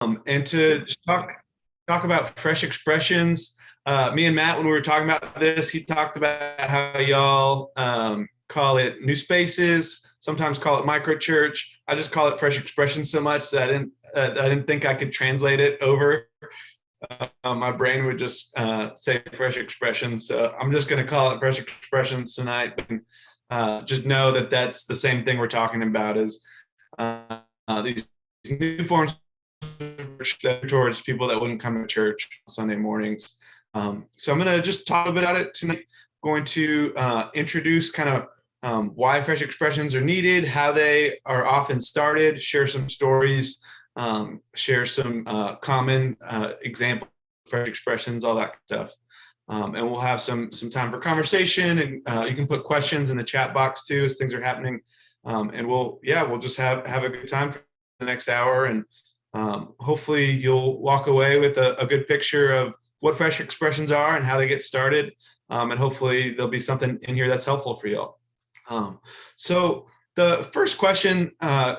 Um, and to talk talk about fresh expressions. Uh, me and Matt, when we were talking about this, he talked about how y'all um, call it new spaces, sometimes call it micro church. I just call it fresh expression so much that I didn't uh, I didn't think I could translate it over. Uh, my brain would just uh, say fresh expression. So I'm just going to call it fresh expressions tonight. And, uh, just know that that's the same thing we're talking about is uh, these new forms towards people that wouldn't come to church Sunday mornings. Um, so I'm going to just talk a bit about it tonight. Going to uh, introduce kind of um, why fresh expressions are needed, how they are often started, share some stories, um, share some uh, common uh, example fresh expressions, all that stuff. Um, and we'll have some some time for conversation and uh, you can put questions in the chat box too as things are happening. Um, and we'll, yeah, we'll just have, have a good time for the next hour and um, hopefully you'll walk away with a, a, good picture of what fresh expressions are and how they get started. Um, and hopefully there'll be something in here that's helpful for y'all. Um, so the first question uh,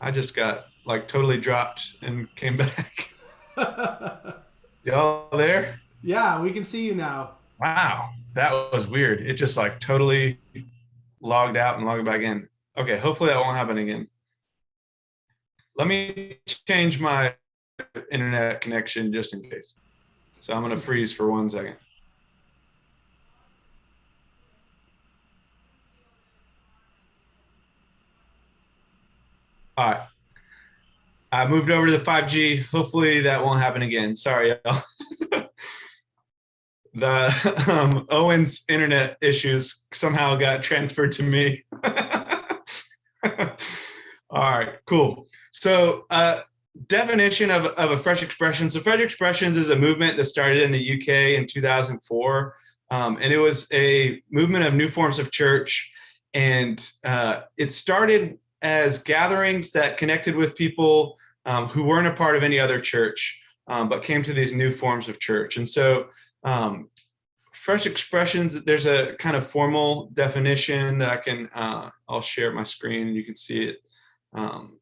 I just got like totally dropped and came back. Y'all there? Yeah, we can see you now. Wow, that was weird. It just like totally logged out and logged back in. Okay, hopefully that won't happen again. Let me change my internet connection just in case. So I'm gonna freeze for one second. All right. I moved over to the 5G. Hopefully that won't happen again. Sorry, y'all. the um, Owen's internet issues somehow got transferred to me. All right, cool. So uh, definition of, of a fresh expression. So fresh expressions is a movement that started in the UK in 2004. Um, and it was a movement of new forms of church. And uh, it started as gatherings that connected with people um, who weren't a part of any other church, um, but came to these new forms of church. And so um, fresh expressions, there's a kind of formal definition that I can, uh, I'll share my screen you can see it. Um,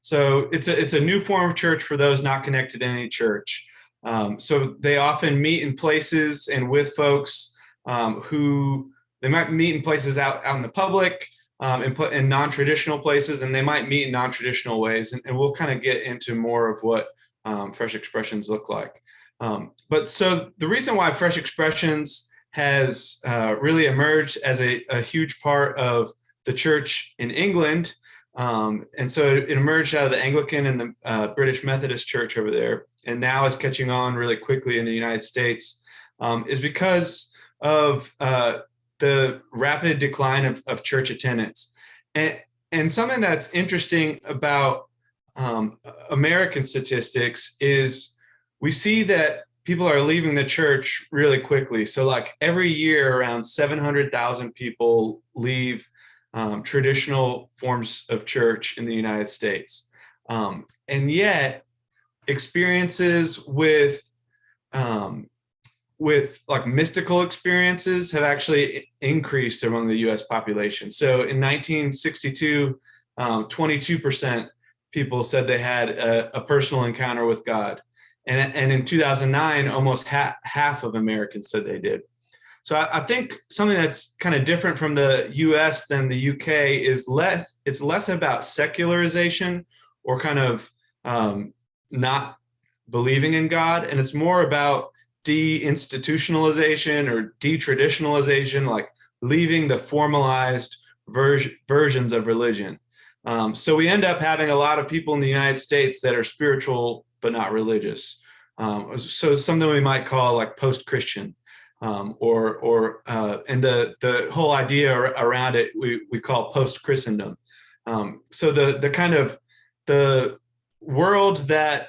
so it's a, it's a new form of church for those not connected to any church. Um, so they often meet in places and with folks um, who they might meet in places out, out in the public, um, and put in non-traditional places, and they might meet in non-traditional ways. And, and, we'll kind of get into more of what um, fresh expressions look like. Um, but so the reason why fresh expressions has uh, really emerged as a, a, huge part of the church in England, um, and so it emerged out of the Anglican and the uh, British Methodist Church over there, and now is catching on really quickly in the United States, um, is because of uh, the rapid decline of, of church attendance. And, and something that's interesting about um, American statistics is we see that people are leaving the church really quickly. So like every year around 700,000 people leave um, traditional forms of church in the United States. Um, and yet experiences with um, with like mystical experiences have actually increased among the US population. So in 1962, 22% um, people said they had a, a, personal encounter with God. And, and in 2009, almost ha half of Americans said they did. So I, I think something that's kind of different from the US than the UK is less, it's less about secularization or kind of um, not believing in God. And it's more about deinstitutionalization or detraditionalization, like leaving the formalized ver versions of religion. Um, so we end up having a lot of people in the United States that are spiritual but not religious. Um, so something we might call like post-Christian, um, or or uh, and the the whole idea around it we we call post-Christendom. Um, so the the kind of the world that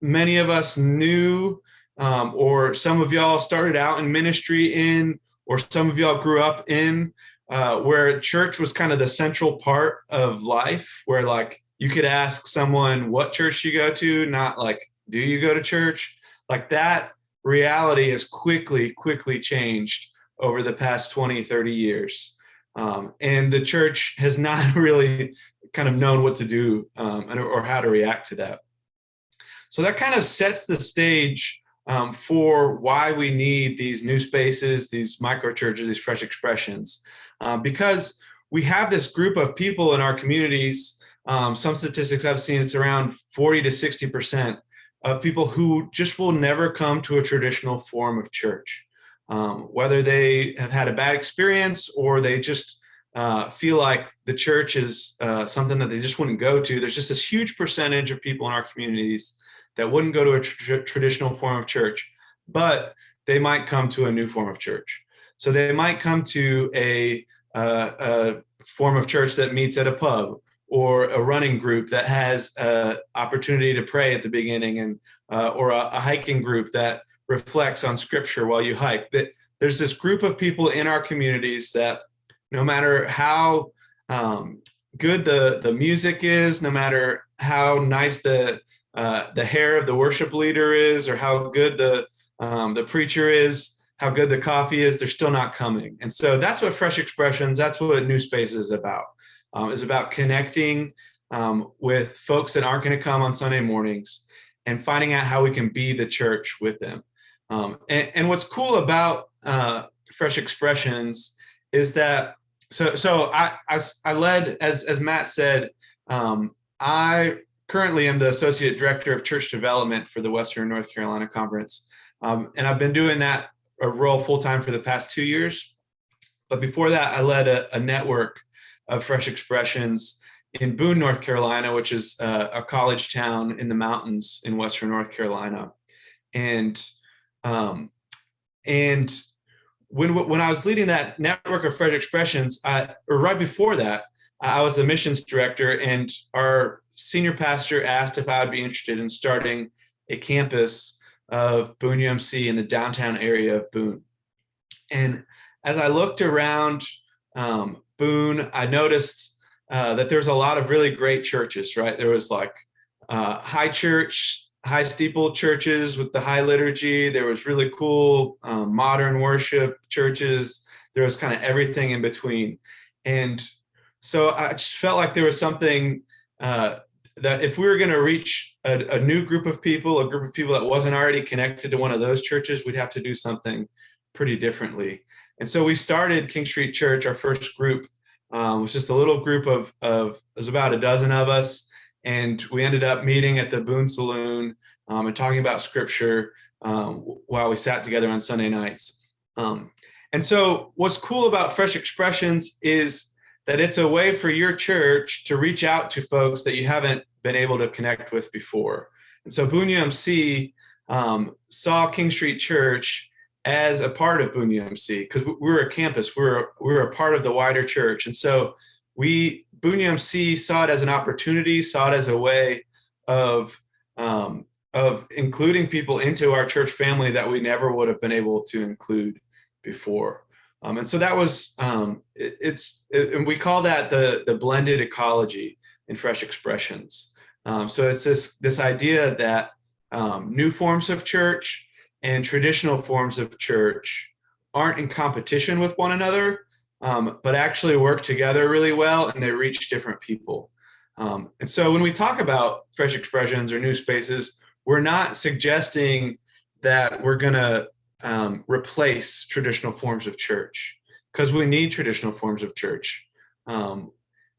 many of us knew um, or some of y'all started out in ministry in, or some of y'all grew up in, uh, where church was kind of the central part of life, where like you could ask someone what church you go to, not like, do you go to church? Like that reality has quickly, quickly changed over the past 20, 30 years. Um, and the church has not really kind of known what to do um, or how to react to that. So that kind of sets the stage um, for why we need these new spaces, these micro churches, these fresh expressions, uh, because we have this group of people in our communities. Um, some statistics I've seen, it's around 40 to 60% of people who just will never come to a traditional form of church. Um, whether they have had a bad experience or they just uh, feel like the church is uh, something that they just wouldn't go to. There's just this huge percentage of people in our communities that wouldn't go to a tra traditional form of church, but they might come to a new form of church. So they might come to a, uh, a form of church that meets at a pub or a running group that has an opportunity to pray at the beginning and uh, or a, a, hiking group that reflects on scripture while you hike. That There's this group of people in our communities that no matter how um, good the, the music is, no matter how nice the, uh, the hair of the worship leader is or how good the, um, the preacher is, how good the coffee is, they're still not coming. And so that's what Fresh Expressions, that's what New Space is about. Um, is about connecting um, with folks that aren't going to come on Sunday mornings and finding out how we can be the church with them. Um, and, and, what's cool about uh, Fresh Expressions is that so so I, I, I led as as Matt said um, I currently am the associate director of church development for the Western North Carolina Conference um, and I've been doing that a role full time for the past two years. But before that I led a, a network of fresh expressions in Boone North Carolina which is a, a college town in the mountains in Western North Carolina. And um, and when when I was leading that network of Fresh Expressions, I, or right before that, I was the missions director, and our senior pastor asked if I would be interested in starting a campus of Boone UMC in the downtown area of Boone. And as I looked around um, Boone, I noticed uh, that there's a lot of really great churches, right? There was like uh, High Church high steeple churches with the high liturgy. There was really cool um, modern worship churches. There was kind of everything in between. And so I just felt like there was something uh, that if we were going to reach a, a, new group of people, a group of people that wasn't already connected to one of those churches, we'd have to do something pretty differently. And so we started King Street Church, our first group um, was just a little group of, of, it was about a dozen of us and we ended up meeting at the Boone Saloon um, and talking about scripture um, while we sat together on Sunday nights. Um, and so what's cool about Fresh Expressions is that it's a way for your church to reach out to folks that you haven't been able to connect with before. And so Boone UMC um, saw King Street Church as a part of Boone UMC because we're a campus, we're, we're a part of the wider church. And so we Boone UMC saw it as an opportunity, saw it as a way of um, of including people into our church family that we never would have been able to include before. Um, and so that was um, it, it's it, and we call that the the blended ecology in fresh expressions. Um, so it's this this idea that um, new forms of church and traditional forms of church aren't in competition with one another, um, but actually work together really well and they reach different people. Um, and so when we talk about fresh expressions or new spaces, we're not suggesting that we're gonna um, replace traditional forms of church because we need traditional forms of church. Um,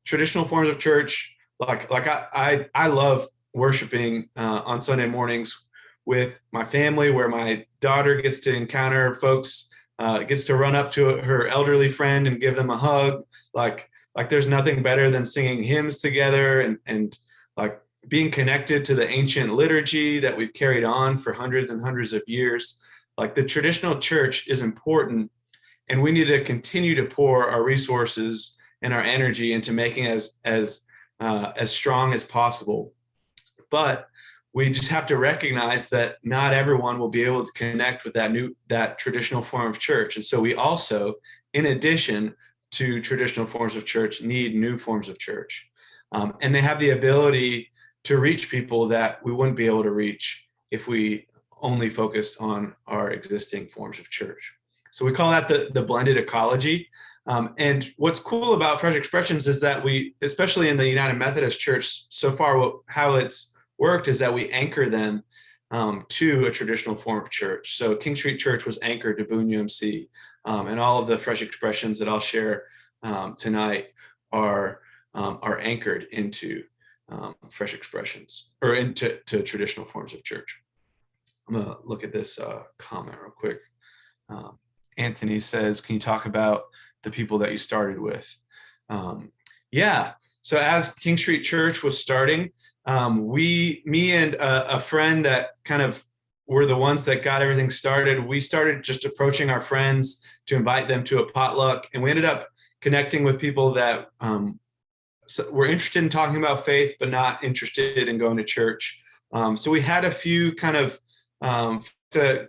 traditional forms of church, like like I I, I love worshiping uh, on Sunday mornings with my family, where my daughter gets to encounter folks uh, gets to run up to her elderly friend and give them a hug. Like, like there's nothing better than singing hymns together and, and like being connected to the ancient liturgy that we've carried on for hundreds and hundreds of years. Like the traditional church is important and we need to continue to pour our resources and our energy into making as, as, uh, as strong as possible. But we just have to recognize that not everyone will be able to connect with that new that traditional form of church and so we also in addition to traditional forms of church need new forms of church um, and they have the ability to reach people that we wouldn't be able to reach if we only focused on our existing forms of church so we call that the, the blended ecology. Um, and what's cool about Fresh Expressions is that we, especially in the United Methodist Church, so far what, how it's worked is that we anchor them um, to a traditional form of church. So King Street Church was anchored to Boone UMC, um, and all of the Fresh Expressions that I'll share um, tonight are um, are anchored into um, Fresh Expressions or into to traditional forms of church. I'm gonna look at this uh, comment real quick. Anthony says, can you talk about the people that you started with? Um, yeah, so as King Street Church was starting, um, we, me and a, a friend that kind of were the ones that got everything started, we started just approaching our friends to invite them to a potluck. And we ended up connecting with people that um, were interested in talking about faith, but not interested in going to church. Um, so we had a few kind of um,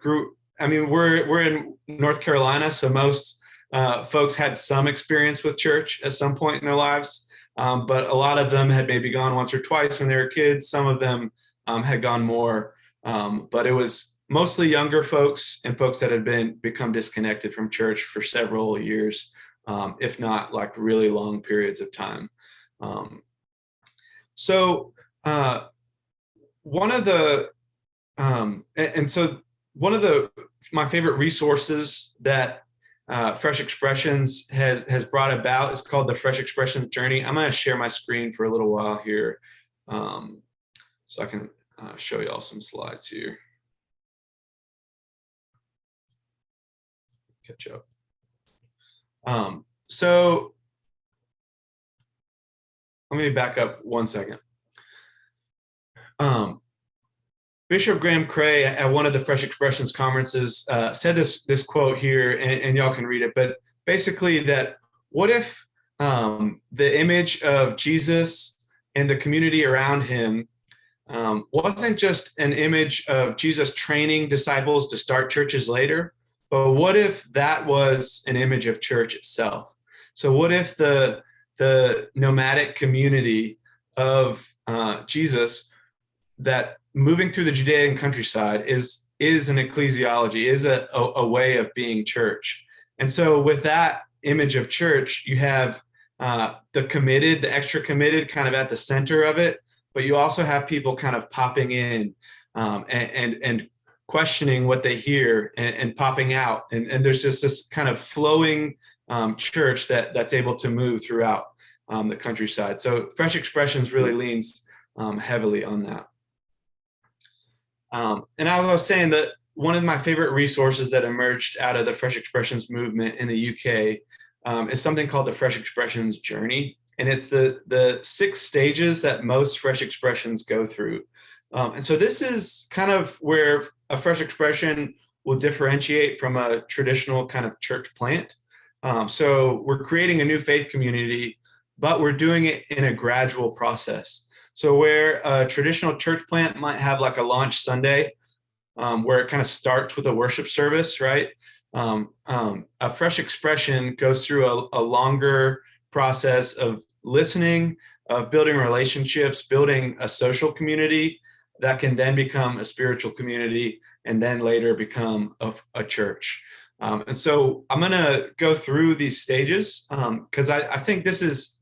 group. I mean, we're we're in North Carolina, so most uh, folks had some experience with church at some point in their lives, um, but a lot of them had maybe gone once or twice when they were kids. Some of them um, had gone more, um, but it was mostly younger folks and folks that had been become disconnected from church for several years, um, if not like really long periods of time. Um, so uh, one of the um, and, and, so one of the my favorite resources that uh, Fresh Expressions has has brought about is called the Fresh Expressions Journey. I'm going to share my screen for a little while here, um, so I can uh, show you all some slides here. Catch up. Um, so let me back up one second. Um, Bishop Graham Cray at one of the Fresh Expressions conferences uh, said this this quote here, and, and y'all can read it. But basically, that what if um, the image of Jesus and the community around him um, wasn't just an image of Jesus training disciples to start churches later, but what if that was an image of church itself? So what if the the nomadic community of uh, Jesus that moving through the Judean countryside is is an ecclesiology, is a, a, a, way of being church. And so with that image of church, you have uh, the committed, the extra committed kind of at the center of it, but you also have people kind of popping in um, and, and, and, questioning what they hear and, and popping out. And, and, there's just this kind of flowing um, church that, that's able to move throughout um, the countryside. So Fresh Expressions really leans um, heavily on that. Um, and I was saying that one of my favorite resources that emerged out of the Fresh Expressions movement in the UK um, is something called the Fresh Expressions Journey. And it's the, the six stages that most Fresh Expressions go through. Um, and so this is kind of where a Fresh Expression will differentiate from a traditional kind of church plant. Um, so we're creating a new faith community, but we're doing it in a gradual process. So where a traditional church plant might have like a launch Sunday, um, where it kind of starts with a worship service, right? Um, um, a fresh expression goes through a, a, longer process of listening, of building relationships, building a social community that can then become a spiritual community and then later become a, a church. Um, and so I'm going to go through these stages because um, I, I think this is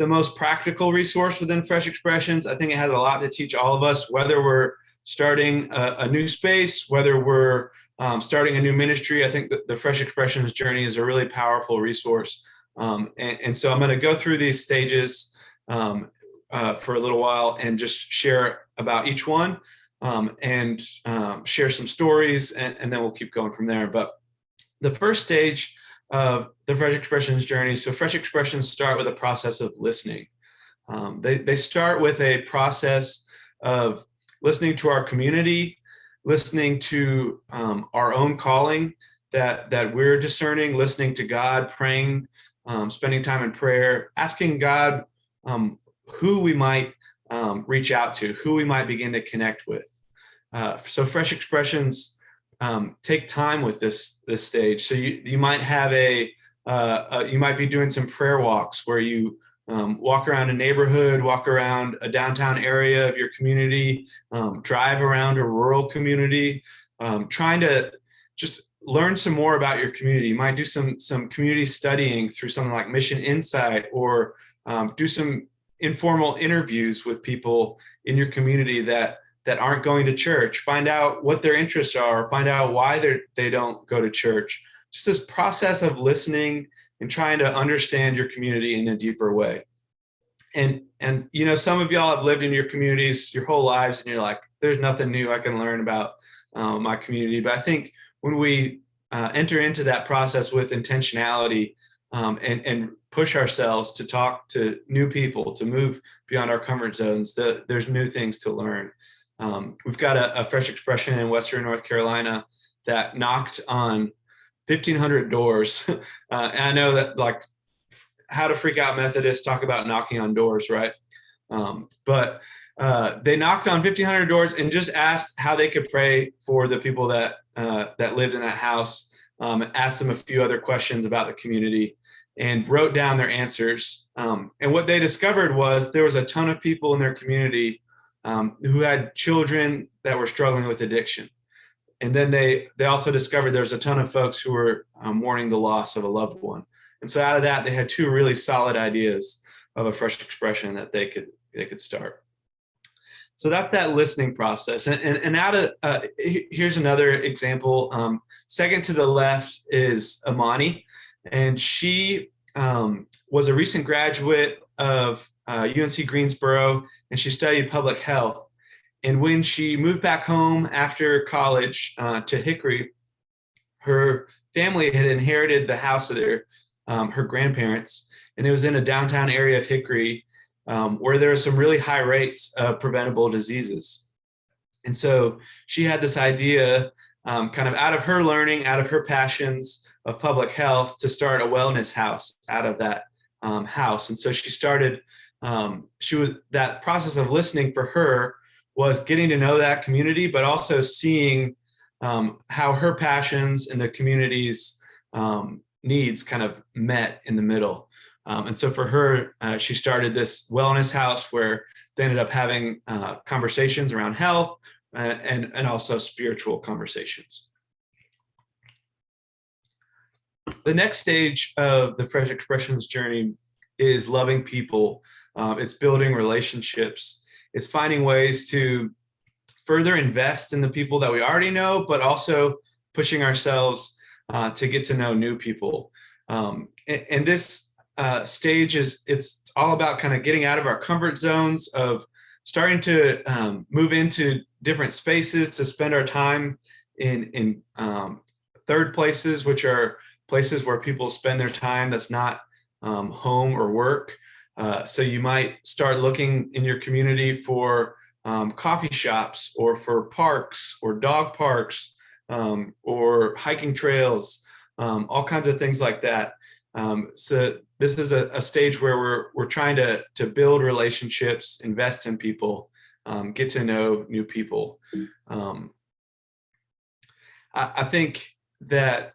the most practical resource within Fresh Expressions. I think it has a lot to teach all of us, whether we're starting a, a new space, whether we're um, starting a new ministry. I think the Fresh Expressions journey is a really powerful resource. Um, and, and, so I'm going to go through these stages um, uh, for a little while and just share about each one um, and um, share some stories, and, and then we'll keep going from there. But the first stage of the Fresh Expressions journey. So Fresh Expressions start with a process of listening. Um, they, they start with a process of listening to our community, listening to um, our own calling that, that we're discerning, listening to God, praying, um, spending time in prayer, asking God um, who we might um, reach out to, who we might begin to connect with. Uh, so Fresh Expressions um, take time with this this stage. So you you might have a uh, uh, you might be doing some prayer walks where you um, walk around a neighborhood, walk around a downtown area of your community, um, drive around a rural community, um, trying to just learn some more about your community. You might do some, some community studying through something like MissionInsite or um, do some informal interviews with people in your community that that aren't going to church. Find out what their interests are, find out why they they don't go to church. Just this process of listening and trying to understand your community in a deeper way. And and you know, some of y'all have lived in your communities your whole lives, and you're like, there's nothing new I can learn about uh, my community. But I think when we uh, enter into that process with intentionality um, and, and push ourselves to talk to new people, to move beyond our comfort zones, the, there's new things to learn. Um, we've got a, a, fresh expression in Western North Carolina that knocked on 1500 doors. uh, and I know that like how to freak out Methodists talk about knocking on doors, right? Um, but uh, they knocked on 1500 doors and just asked how they could pray for the people that uh, that lived in that house, um, asked them a few other questions about the community and wrote down their answers. Um, and what they discovered was there was a ton of people in their community um, who had children that were struggling with addiction. And then they, they also discovered there's a ton of folks who were um, mourning the loss of a loved one. And so out of that, they had two really solid ideas of a fresh expression that they could, they could start. So that's that listening process. And, and, and out of, uh, here's another example. Um, second to the left is Amani, and she um, was a recent graduate of uh, UNC Greensboro, and she studied public health. And when she moved back home after college uh, to Hickory, her family had inherited the house of their, um, her grandparents, and it was in a downtown area of Hickory um, where there are some really high rates of preventable diseases. And so she had this idea um, kind of out of her learning, out of her passions of public health to start a wellness house out of that um, house. And so she started, um, she was, that process of listening for her was getting to know that community, but also seeing um, how her passions and the community's um, needs kind of met in the middle. Um, and so for her, uh, she started this wellness house where they ended up having uh, conversations around health uh, and, and also spiritual conversations. The next stage of the Fresh Expressions journey is loving people. Um, it's building relationships. It's finding ways to further invest in the people that we already know, but also pushing ourselves uh, to get to know new people. Um, and, and, this uh, stage is it's all about kind of getting out of our comfort zones of starting to um, move into different spaces to spend our time in in um, third places, which are places where people spend their time that's not um, home or work. Uh, so you might start looking in your community for um, coffee shops or for parks or dog parks um, or hiking trails, um, all kinds of things like that. Um, so this is a, a, stage where we're, we're trying to, to build relationships, invest in people, um, get to know new people. Um, I, I, think that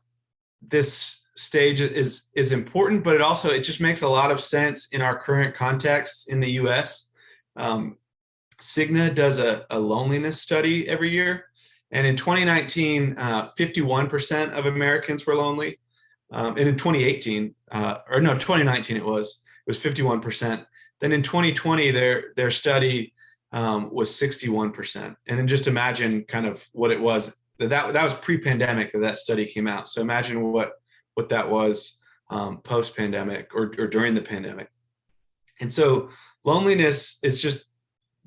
this stage is, is important, but it also, it just makes a lot of sense in our current context in the US. Um, Cigna does a, a, loneliness study every year. And in 2019, 51% uh, of Americans were lonely. Um, and in 2018, uh, or no, 2019 it was, it was 51%. Then in 2020, their, their study um, was 61%. And then just imagine kind of what it was. That, that was pre-pandemic that that study came out. So imagine what, what that was um, post-pandemic or, or during the pandemic. And so loneliness is just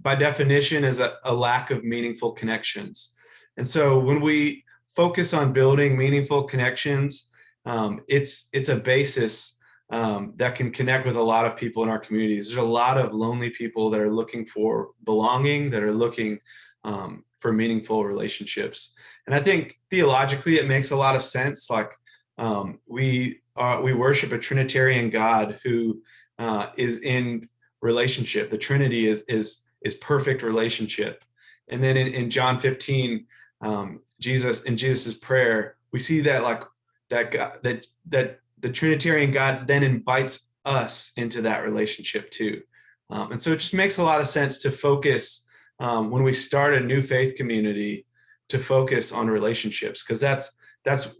by definition is a, a lack of meaningful connections. And so when we focus on building meaningful connections, um, it's it's a basis um, that can connect with a lot of people in our communities. There's a lot of lonely people that are looking for belonging, that are looking um, for meaningful relationships. And I think theologically, it makes a lot of sense. Like um, we are, we worship a Trinitarian God who uh, is in relationship. The Trinity is is is perfect relationship. And then in, in John 15, um, Jesus in Jesus's prayer, we see that like that God, that that the Trinitarian God then invites us into that relationship too. Um, and so it just makes a lot of sense to focus um, when we start a new faith community to focus on relationships because that's that's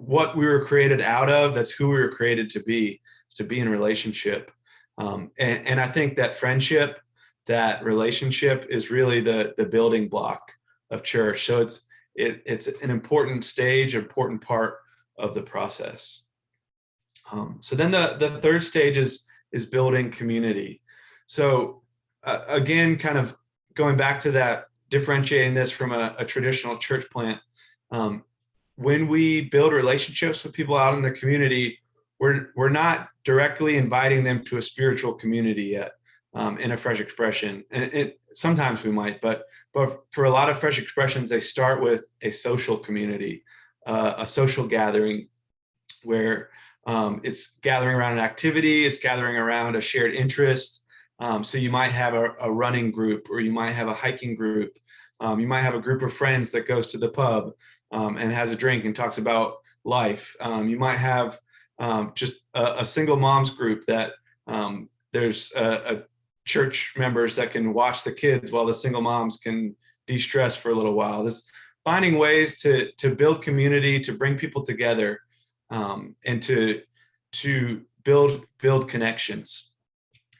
what we were created out of. That's who we were created to be, is to be in relationship. Um, and, and I think that friendship, that relationship is really the, the building block of church. So it's, it, it's an important stage, important part of the process. Um, so then the, the third stage is, is building community. So uh, again, kind of going back to that, differentiating this from a, a traditional church plant, um, when we build relationships with people out in the community, we're, we're not directly inviting them to a spiritual community yet um, in a fresh expression. And it, sometimes we might, but, but for a lot of fresh expressions, they start with a social community, uh, a social gathering where um, it's gathering around an activity, it's gathering around a shared interest. Um, so you might have a, a, running group or you might have a hiking group. Um, you might have a group of friends that goes to the pub um, and has a drink and talks about life. Um, you might have um, just a, a, single moms group that there's a, a church members that can watch the kids while the single moms can de-stress for a little while. This finding ways to to build community, to bring people together, um, and to to build build connections.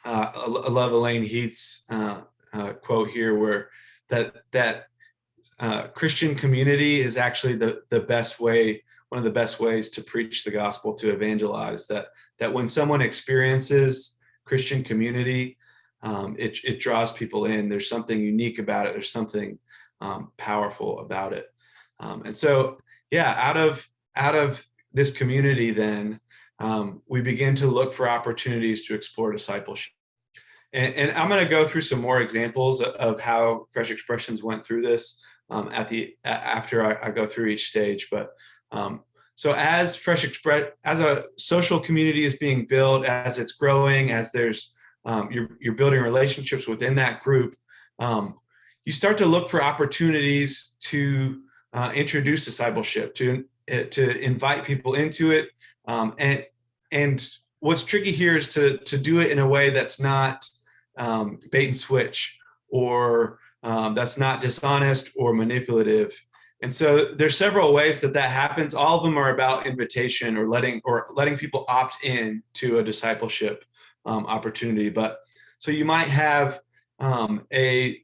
Uh, I love Elaine Heath's uh, uh, quote here, where that that uh, Christian community is actually the the best way, one of the best ways to preach the gospel, to evangelize. That that when someone experiences Christian community, um, it it draws people in. There's something unique about it. There's something um, powerful about it. Um, and so, yeah, out of out of this community, then um, we begin to look for opportunities to explore discipleship. And, and I'm going to go through some more examples of how Fresh Expressions went through this um, at the after I, I, go through each stage. But um, so as Fresh Express, as a social community is being built, as it's growing, as there's um, you're, you're building relationships within that group, um, you start to look for opportunities to uh, introduce discipleship, to, uh, to invite people into it. Um, and, and what's tricky here is to, to do it in a way that's not um, bait and switch or um, that's not dishonest or manipulative. And so there's several ways that that happens. All of them are about invitation or letting or letting people opt in to a discipleship um, opportunity. But so you might have um, a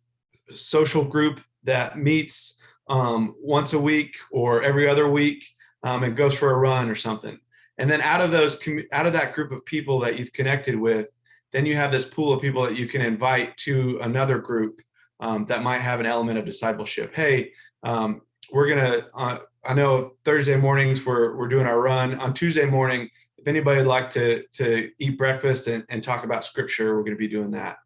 social group that meets um, once a week or every other week um, and goes for a run or something. And then out of those, out of that group of people that you've connected with, then you have this pool of people that you can invite to another group um, that might have an element of discipleship. Hey, um, we're gonna, uh, I know Thursday mornings we're, we're doing our run. On Tuesday morning, if anybody would like to, to eat breakfast and, and talk about scripture, we're to be doing that.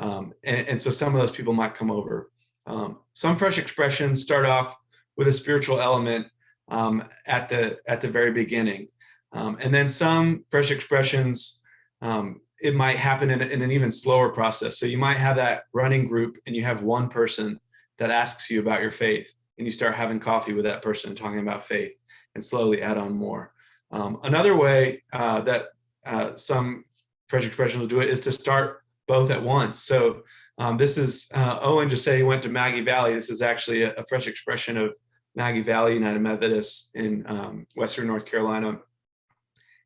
Um, and, and, so some of those people might come over. Um, some fresh expressions start off with a spiritual element um, at the at the very beginning. Um, and then some fresh expressions, um, it might happen in, in an even slower process. So you might have that running group and you have one person that asks you about your faith and you start having coffee with that person talking about faith and slowly add on more. Um, another way uh, that uh, some fresh expression will do it is to start both at once. So um, this is uh, Owen just said he went to Maggie Valley. This is actually a, a fresh expression of Maggie Valley United Methodist in um, Western North Carolina.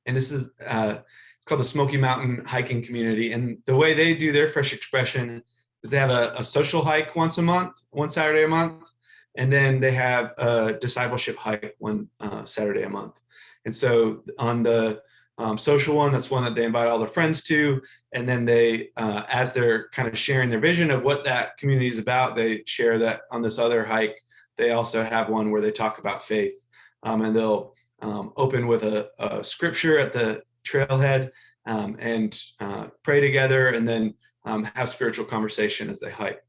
And this is uh, called the Smoky Mountain Hiking Community. And the way they do their fresh expression is they have a, a social hike once a month, one Saturday a month, and then they have a discipleship hike one uh, Saturday a month. And so on the um, social one, that's one that they invite all their friends to. And then they, uh, as they're kind of sharing their vision of what that community is about, they share that on this other hike, they also have one where they talk about faith. Um, and they'll um, open with a, a, scripture at the trailhead um, and uh, pray together and then um, have spiritual conversation as they hike.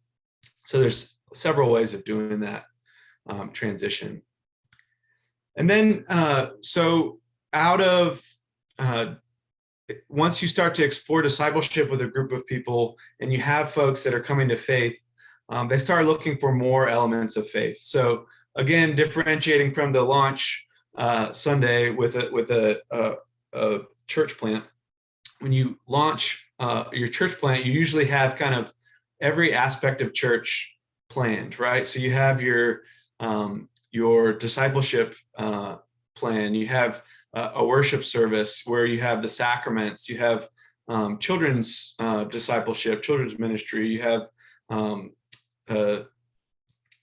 So there's several ways of doing that um, transition. And then, uh, so out of, uh, once you start to explore discipleship with a group of people and you have folks that are coming to faith, um, they start looking for more elements of faith. So again, differentiating from the launch uh, Sunday with a, with a, a, a, church plant, when you launch uh, your church plant, you usually have kind of every aspect of church planned, right? So you have your um, your discipleship uh, plan. You have uh, a worship service where you have the sacraments. You have um, children's uh, discipleship, children's ministry. You have um, a,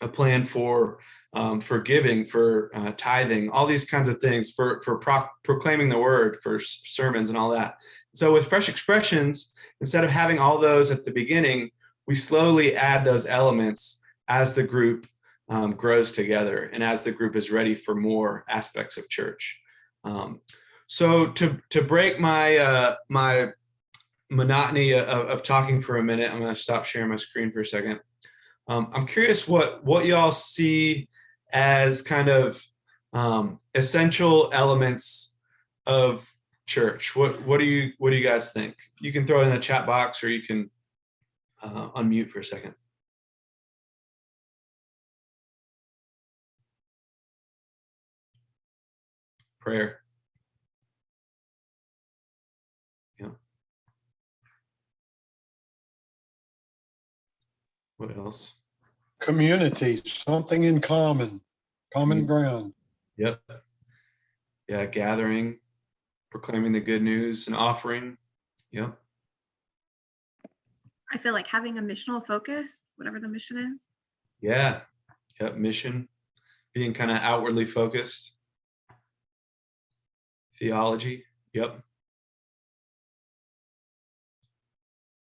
a, plan for um, for giving, for uh, tithing, all these kinds of things, for for pro proclaiming the word, for sermons and all that. So with Fresh Expressions, instead of having all those at the beginning, we slowly add those elements as the group um, grows together and as the group is ready for more aspects of church. Um, so to to break my uh, my monotony of, of, talking for a minute, I'm going to stop sharing my screen for a second. Um, I'm curious what what y'all see as kind of um, essential elements of church. What what do you what do you guys think? You can throw it in the chat box or you can uh, unmute for a second. Prayer. Yeah. What else? Community, something in common, common Mm. ground. Yep. Yeah, gathering, proclaiming the good news and offering. Yep. I feel like having a missional focus, whatever the mission is. Yeah. Yep. Mission, being kind of outwardly focused. Theology. Yep.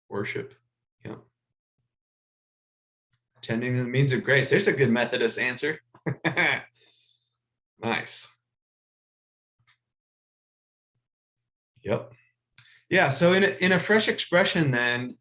Worship. Yep. Attending the means of grace. There's a good Methodist answer. nice. Yep. Yeah. So in a, in a fresh expression, then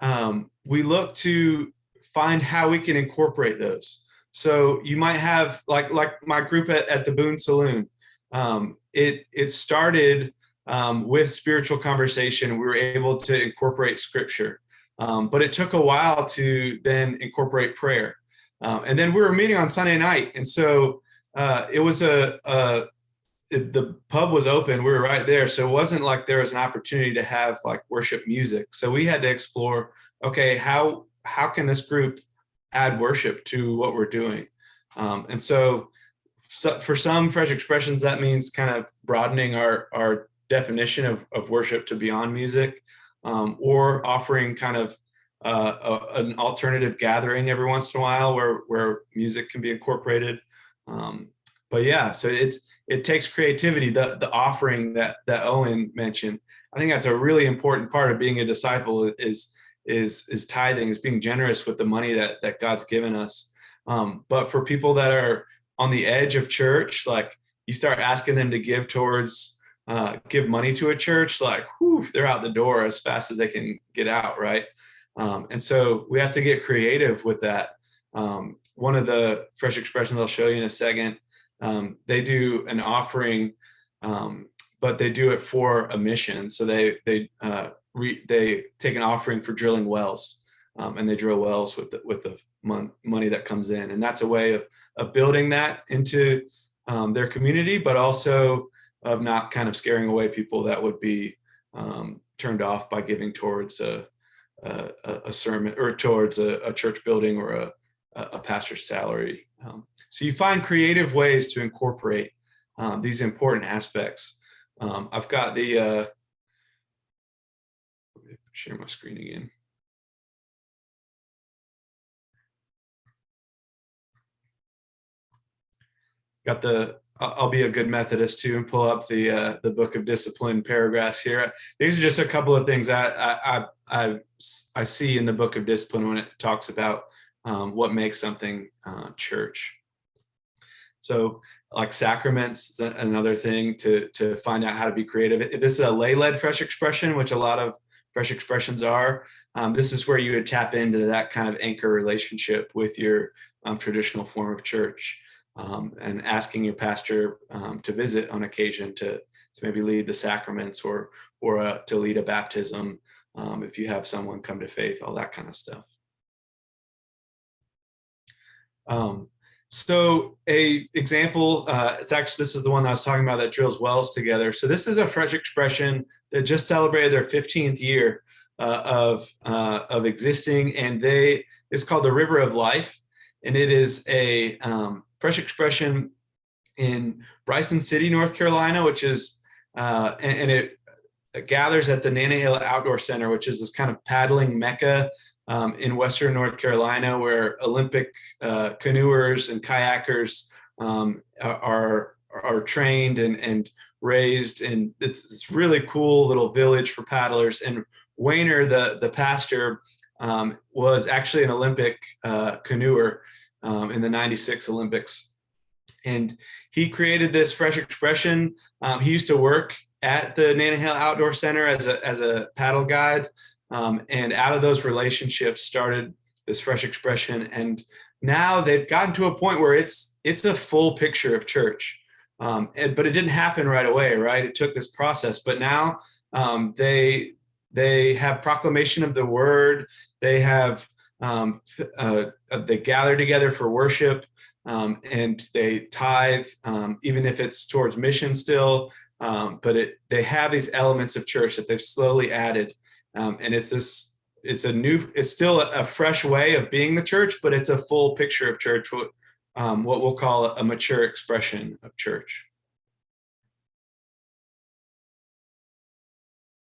um, we look to find how we can incorporate those. So you might have like like my group at, at the Boone Saloon. Um, it it started um, with spiritual conversation. We were able to incorporate scripture, um, but it took a while to then incorporate prayer. Um, and then we were meeting on Sunday night, and so uh, it was a, a it, the pub was open. We were right there, so it wasn't like there was an opportunity to have like worship music. So we had to explore. Okay, how how can this group add worship to what we're doing? Um, and so, so, for some fresh expressions, that means kind of broadening our our definition of, of worship to beyond music, um, or offering kind of uh, a, an alternative gathering every once in a while where where music can be incorporated. Um, but yeah, so it's it takes creativity. The the offering that that Owen mentioned, I think that's a really important part of being a disciple is is is tithing, is being generous with the money that that God's given us. Um, but for people that are on the edge of church, like you start asking them to give towards uh, give money to a church, like whew, they're out the door as fast as they can get out, right? Um, and so we have to get creative with that. Um, one of the fresh expressions I'll show you in a second um, they do an offering, um, but they do it for a mission. So they they uh, re, they take an offering for drilling wells, um, and they drill wells with the, with the mon money that comes in, and that's a way of of building that into um, their community, but also of not kind of scaring away people that would be um, turned off by giving towards a a, a sermon or towards a, a, church building or a, a pastor's salary. Um, so you find creative ways to incorporate um, these important aspects. Um, I've got the, uh, share my screen again. Got the, I'll be a good Methodist too and pull up the uh, the Book of Discipline paragraphs here. These are just a couple of things I I I, I see in the Book of Discipline when it talks about um, what makes something uh, church. So like sacraments is another thing to, to find out how to be creative. This is a lay-led fresh expression, which a lot of fresh expressions are. Um, this is where you would tap into that kind of anchor relationship with your um, traditional form of church um, and asking your pastor um, to visit on occasion to, to maybe lead the sacraments or, or uh, to lead a baptism um, if you have someone come to faith, all that kind of stuff. Um, so a example, uh, it's actually, this is the one I was talking about that drills wells together. So this is a fresh expression that just celebrated their 15th year uh, of, uh, of existing and they, it's called the River of Life. And it is a um, fresh expression in Bryson City, North Carolina, which is, uh, and, and it, it gathers at the Nantahala Outdoor Center, which is this kind of paddling mecca um, in Western North Carolina, where Olympic uh, canoers and kayakers um, are are trained and and raised, and it's this really cool little village for paddlers. And Wayner, the the pastor, um, was actually an Olympic uh, canoer um, in the '96 Olympics, and he created this fresh expression. Um, he used to work at the Nantahala Outdoor Center as a as a paddle guide, um, and out of those relationships started this fresh expression. And now they've gotten to a point where it's it's a full picture of church. Um, and, but it didn't happen right away, right? It took this process, but now um, they they have proclamation of the word. They have um, uh, they gather together for worship, um, and they tithe, um, even if it's towards mission still. Um, but it they have these elements of church that they've slowly added, and it's this it's a new it's still a, fresh way of being the church, but it's a full picture of church um, what we'll call a mature expression of church.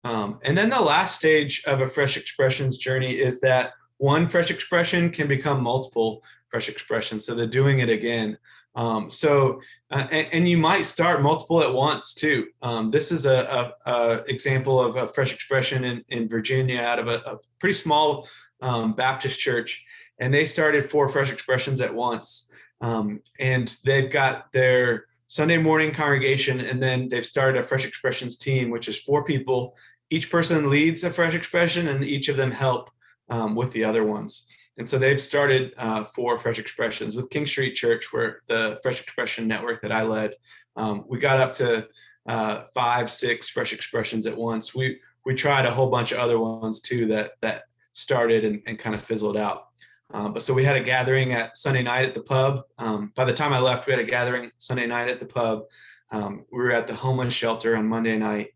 Um, and then the last stage of a fresh expressions journey is that one fresh expression can become multiple fresh expressions. So they're doing it again. Um, so, uh, and, and, you might start multiple at once too. Um, this is a, a, a, example of a fresh expression in, in Virginia out of a, a pretty small um, Baptist church. And they started four fresh expressions at once. Um, and they've got their Sunday morning congregation, and then they've started a Fresh Expressions team, which is four people. Each person leads a Fresh Expression, and each of them help um, with the other ones. And so they've started uh, four Fresh Expressions with King Street Church, where the Fresh Expression network that I led. Um, we got up to uh, five, six Fresh Expressions at once. We we tried a whole bunch of other ones too that that started and, and kind of fizzled out. Um, but so we had a gathering at Sunday night at the pub. Um, by the time I left, we had a gathering Sunday night at the pub. Um, we were at the homeless shelter on Monday night.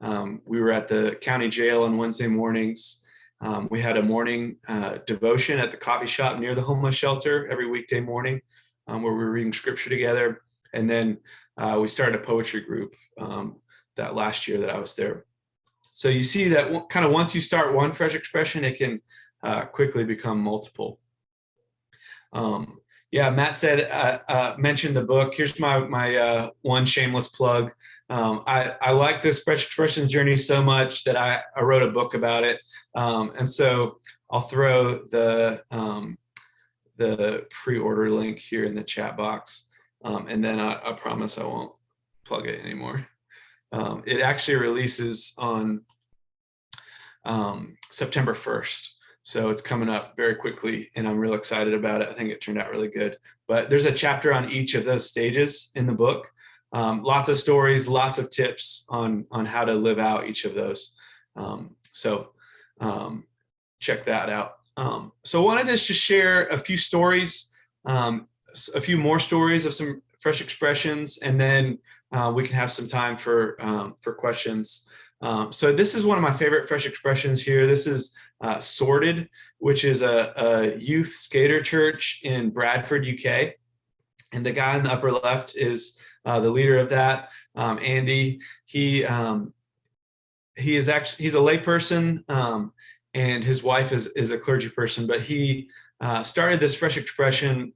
Um, we were at the county jail on Wednesday mornings. Um, we had a morning uh, devotion at the coffee shop near the homeless shelter every weekday morning um, where we were reading scripture together. And then uh, we started a poetry group that last year that I was there. So you see that kind of once you start one fresh expression, it can uh, quickly become multiple. Um, yeah, Matt said, uh, uh, mentioned the book. Here's my, my uh, one shameless plug. Um, I, I like this Fresh Expressions journey so much that I, I wrote a book about it. Um, and so I'll throw the, um, the pre-order link here in the chat box. Um, and then I, I, promise I won't plug it anymore. Um, it actually releases on um, September 1st. So it's coming up very quickly and I'm real excited about it. I think it turned out really good. But there's a chapter on each of those stages in the book. Um, lots of stories, lots of tips on, on how to live out each of those. Um, so um, check that out. Um, so I wanted to just share a few stories, um, a few more stories of some fresh expressions, and then uh, we can have some time for, um, for questions. So this is one of my favorite fresh expressions here. This is uh, Sorted, which is a, a, youth skater church in Bradford, UK. And the guy in the upper left is uh, the leader of that, um, Andy. He um, he is actually he's a layperson, um, and his wife is is a clergy person. But he uh, started this fresh expression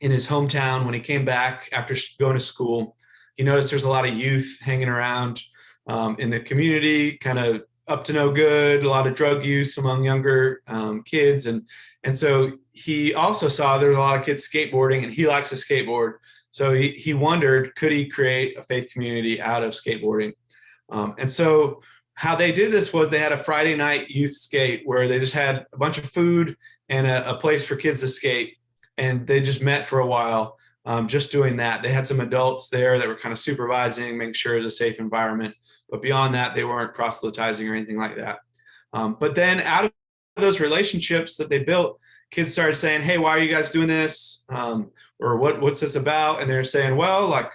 in his hometown when he came back after going to school. He noticed there's a lot of youth hanging around um, in the community, kind of up to no good, a lot of drug use among younger um, kids. And, and so he also saw there were a lot of kids skateboarding and he likes to skateboard. So he, he wondered, could he create a faith community out of skateboarding? Um, and so how they did this was they had a Friday night youth skate where they just had a bunch of food and a, a place for kids to skate. And they just met for a while um, just doing that. They had some adults there that were kind of supervising, making sure it was a safe environment. But beyond that, they weren't proselytizing or anything like that. Um, but then out of those relationships that they built, kids started saying, hey, why are you guys doing this? Um, or what, what's this about? And they're saying, well, like,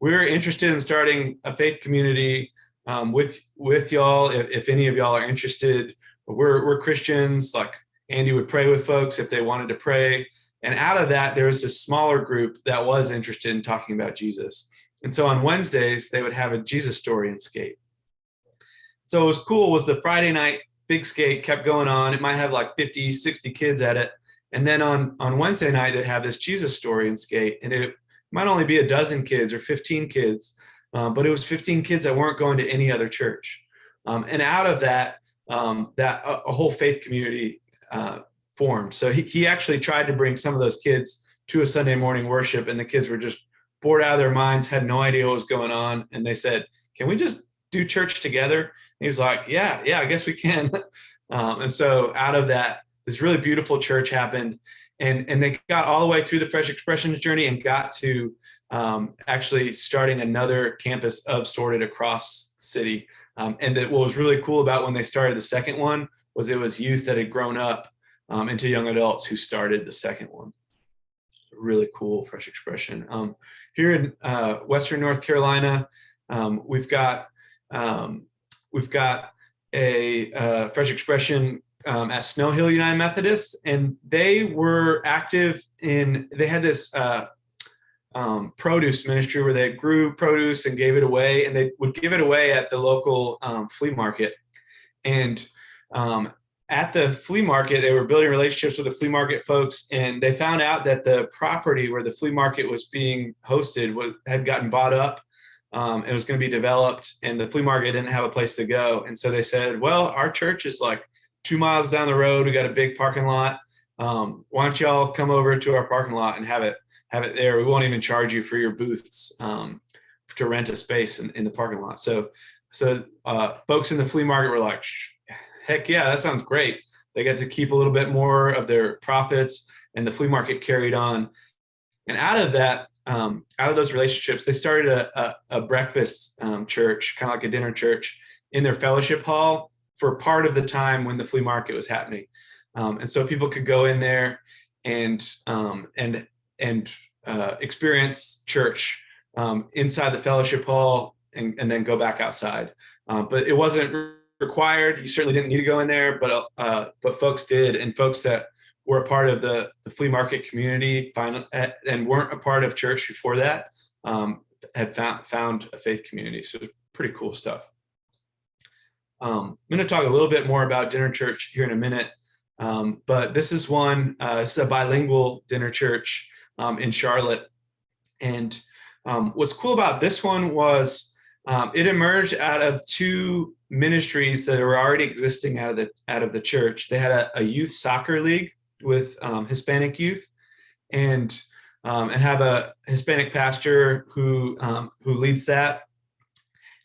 we're interested in starting a faith community um, with with y'all if, if any of y'all are interested. But We're, we're Christians, like Andy would pray with folks if they wanted to pray. And out of that, there was this smaller group that was interested in talking about Jesus. And so on Wednesdays, they would have a Jesus story and skate. So what was cool was the Friday night big skate kept going on. It might have like 50, 60 kids at it. And then on, on Wednesday night, they'd have this Jesus story and skate. And it might only be a dozen kids or 15 kids, um, but it was 15 kids that weren't going to any other church. Um, and out of that, um, that a, a, whole faith community uh, formed. So he, he actually tried to bring some of those kids to a Sunday morning worship and the kids were just bored out of their minds, had no idea what was going on. And they said, can we just do church together? And he was like, yeah, yeah, I guess we can. um, and so out of that, this really beautiful church happened. And, and they got all the way through the Fresh Expressions journey and got to um, actually starting another campus of Sorted across the city. Um, and that what was really cool about when they started the second one was it was youth that had grown up um, into young adults who started the second one. Really cool fresh expression. Here in uh, Western North Carolina, um, we've got um, we've got a uh, fresh expression um, at Snow Hill United Methodist, and they were active in. They had this uh, um, produce ministry where they grew produce and gave it away, and they would give it away at the local um, flea market. And um, at the flea market, they were building relationships with the flea market folks, and they found out that the property where the flea market was being hosted was had gotten bought up. Um, it was going to be developed, and the flea market didn't have a place to go. And so they said, "Well, our church is like two miles down the road. We got a big parking lot. Um, why don't y'all come over to our parking lot and have it have it there? We won't even charge you for your booths um, to rent a space in, in the parking lot." So, so uh, folks in the flea market were like heck yeah, that sounds great. They got to keep a little bit more of their profits and the flea market carried on. And out of that, um, out of those relationships, they started a, a, a breakfast um, church, kind of like a dinner church in their fellowship hall for part of the time when the flea market was happening. Um, and so people could go in there and, um, and, and uh, experience church um, inside the fellowship hall and, and then go back outside. Um, but it wasn't required. You certainly didn't need to go in there, but uh, but folks did, and folks that were a part of the, the flea market community find, and weren't a part of church before that um, had found found a faith community. So pretty cool stuff. Um, I'm going to talk a little bit more about dinner church here in a minute, um, but this is one. Uh, it's a bilingual dinner church um, in Charlotte, and um, what's cool about this one was um, it emerged out of two ministries that were already existing out of the out of the church. They had a, a youth soccer league with um, Hispanic youth, and um, and have a Hispanic pastor who um, who leads that.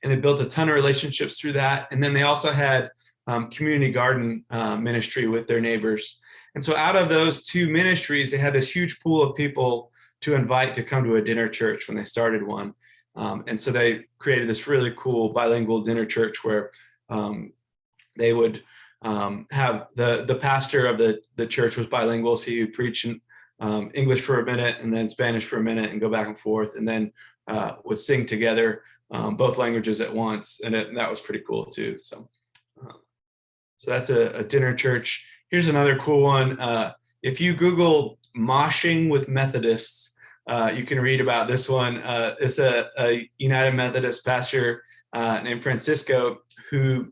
And they built a ton of relationships through that. And then they also had um, community garden uh, ministry with their neighbors. And so out of those two ministries, they had this huge pool of people to invite to come to a dinner church when they started one. Um, and so they created this really cool bilingual dinner church where um, they would um, have the the pastor of the the church was bilingual, so would preach in um, English for a minute and then Spanish for a minute and go back and forth, and then uh, would sing together um, both languages at once, and, it, and, that was pretty cool too. So, uh, so that's a, a, dinner church. Here's another cool one. Uh, if you Google moshing with Methodists, uh, you can read about this one. Uh, it's a, a, United Methodist pastor uh, named Francisco who,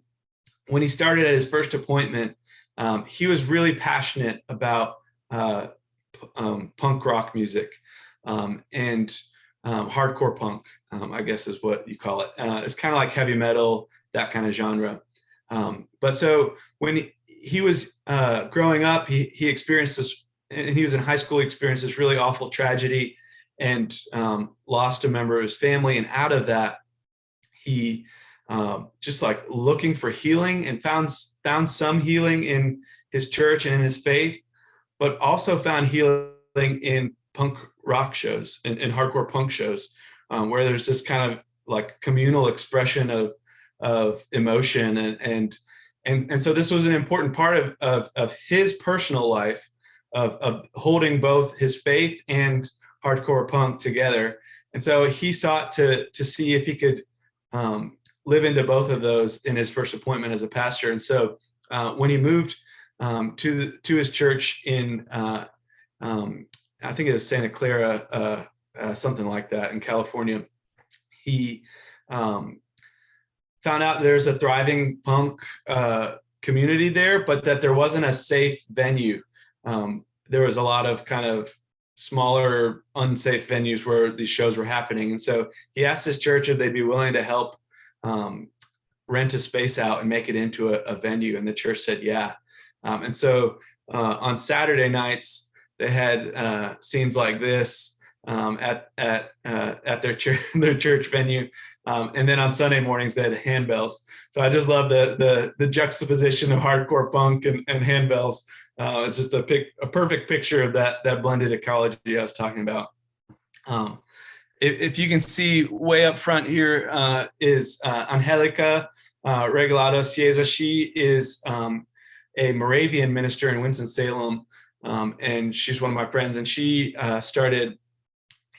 when he started at his first appointment, um, he was really passionate about uh, um, punk rock music um, and um, hardcore punk, um, I guess is what you call it. Uh, it's kind of like heavy metal, that kind of genre. Um, but so when he, he was uh, growing up, he, he experienced this and he was in high school, he experienced this really awful tragedy and um, lost a member of his family. And out of that, he um, just like looking for healing and found, found some healing in his church and in his faith, but also found healing in punk rock shows and, and hardcore punk shows um, where there's this kind of like communal expression of, of emotion and, and, and, and so this was an important part of, of, of his personal life of, of holding both his faith and hardcore punk together. And so he sought to, to see if he could um, live into both of those in his first appointment as a pastor. And so uh, when he moved um, to, to his church in, uh, um, I think it was Santa Clara, uh, uh something like that in California, he um, found out there's a thriving punk uh, community there, but that there wasn't a safe venue. Um, there was a lot of kind of smaller, unsafe venues where these shows were happening. And so he asked his church if they'd be willing to help um, rent a space out and make it into a, a venue. And the church said, yeah. Um, and so uh, on Saturday nights, they had uh, scenes like this um, at at uh, at their church their church venue, um, and then on Sunday mornings they had handbells. So I just love the the the juxtaposition of hardcore punk and, and handbells. Uh, it's just a pic, a perfect picture of that that blended ecology I was talking about. Um, if, if you can see way up front here uh, is uh, Angelica uh, Regalado Cieza. She is um, a Moravian minister in Winston-Salem, um, and she's one of my friends, and she uh, started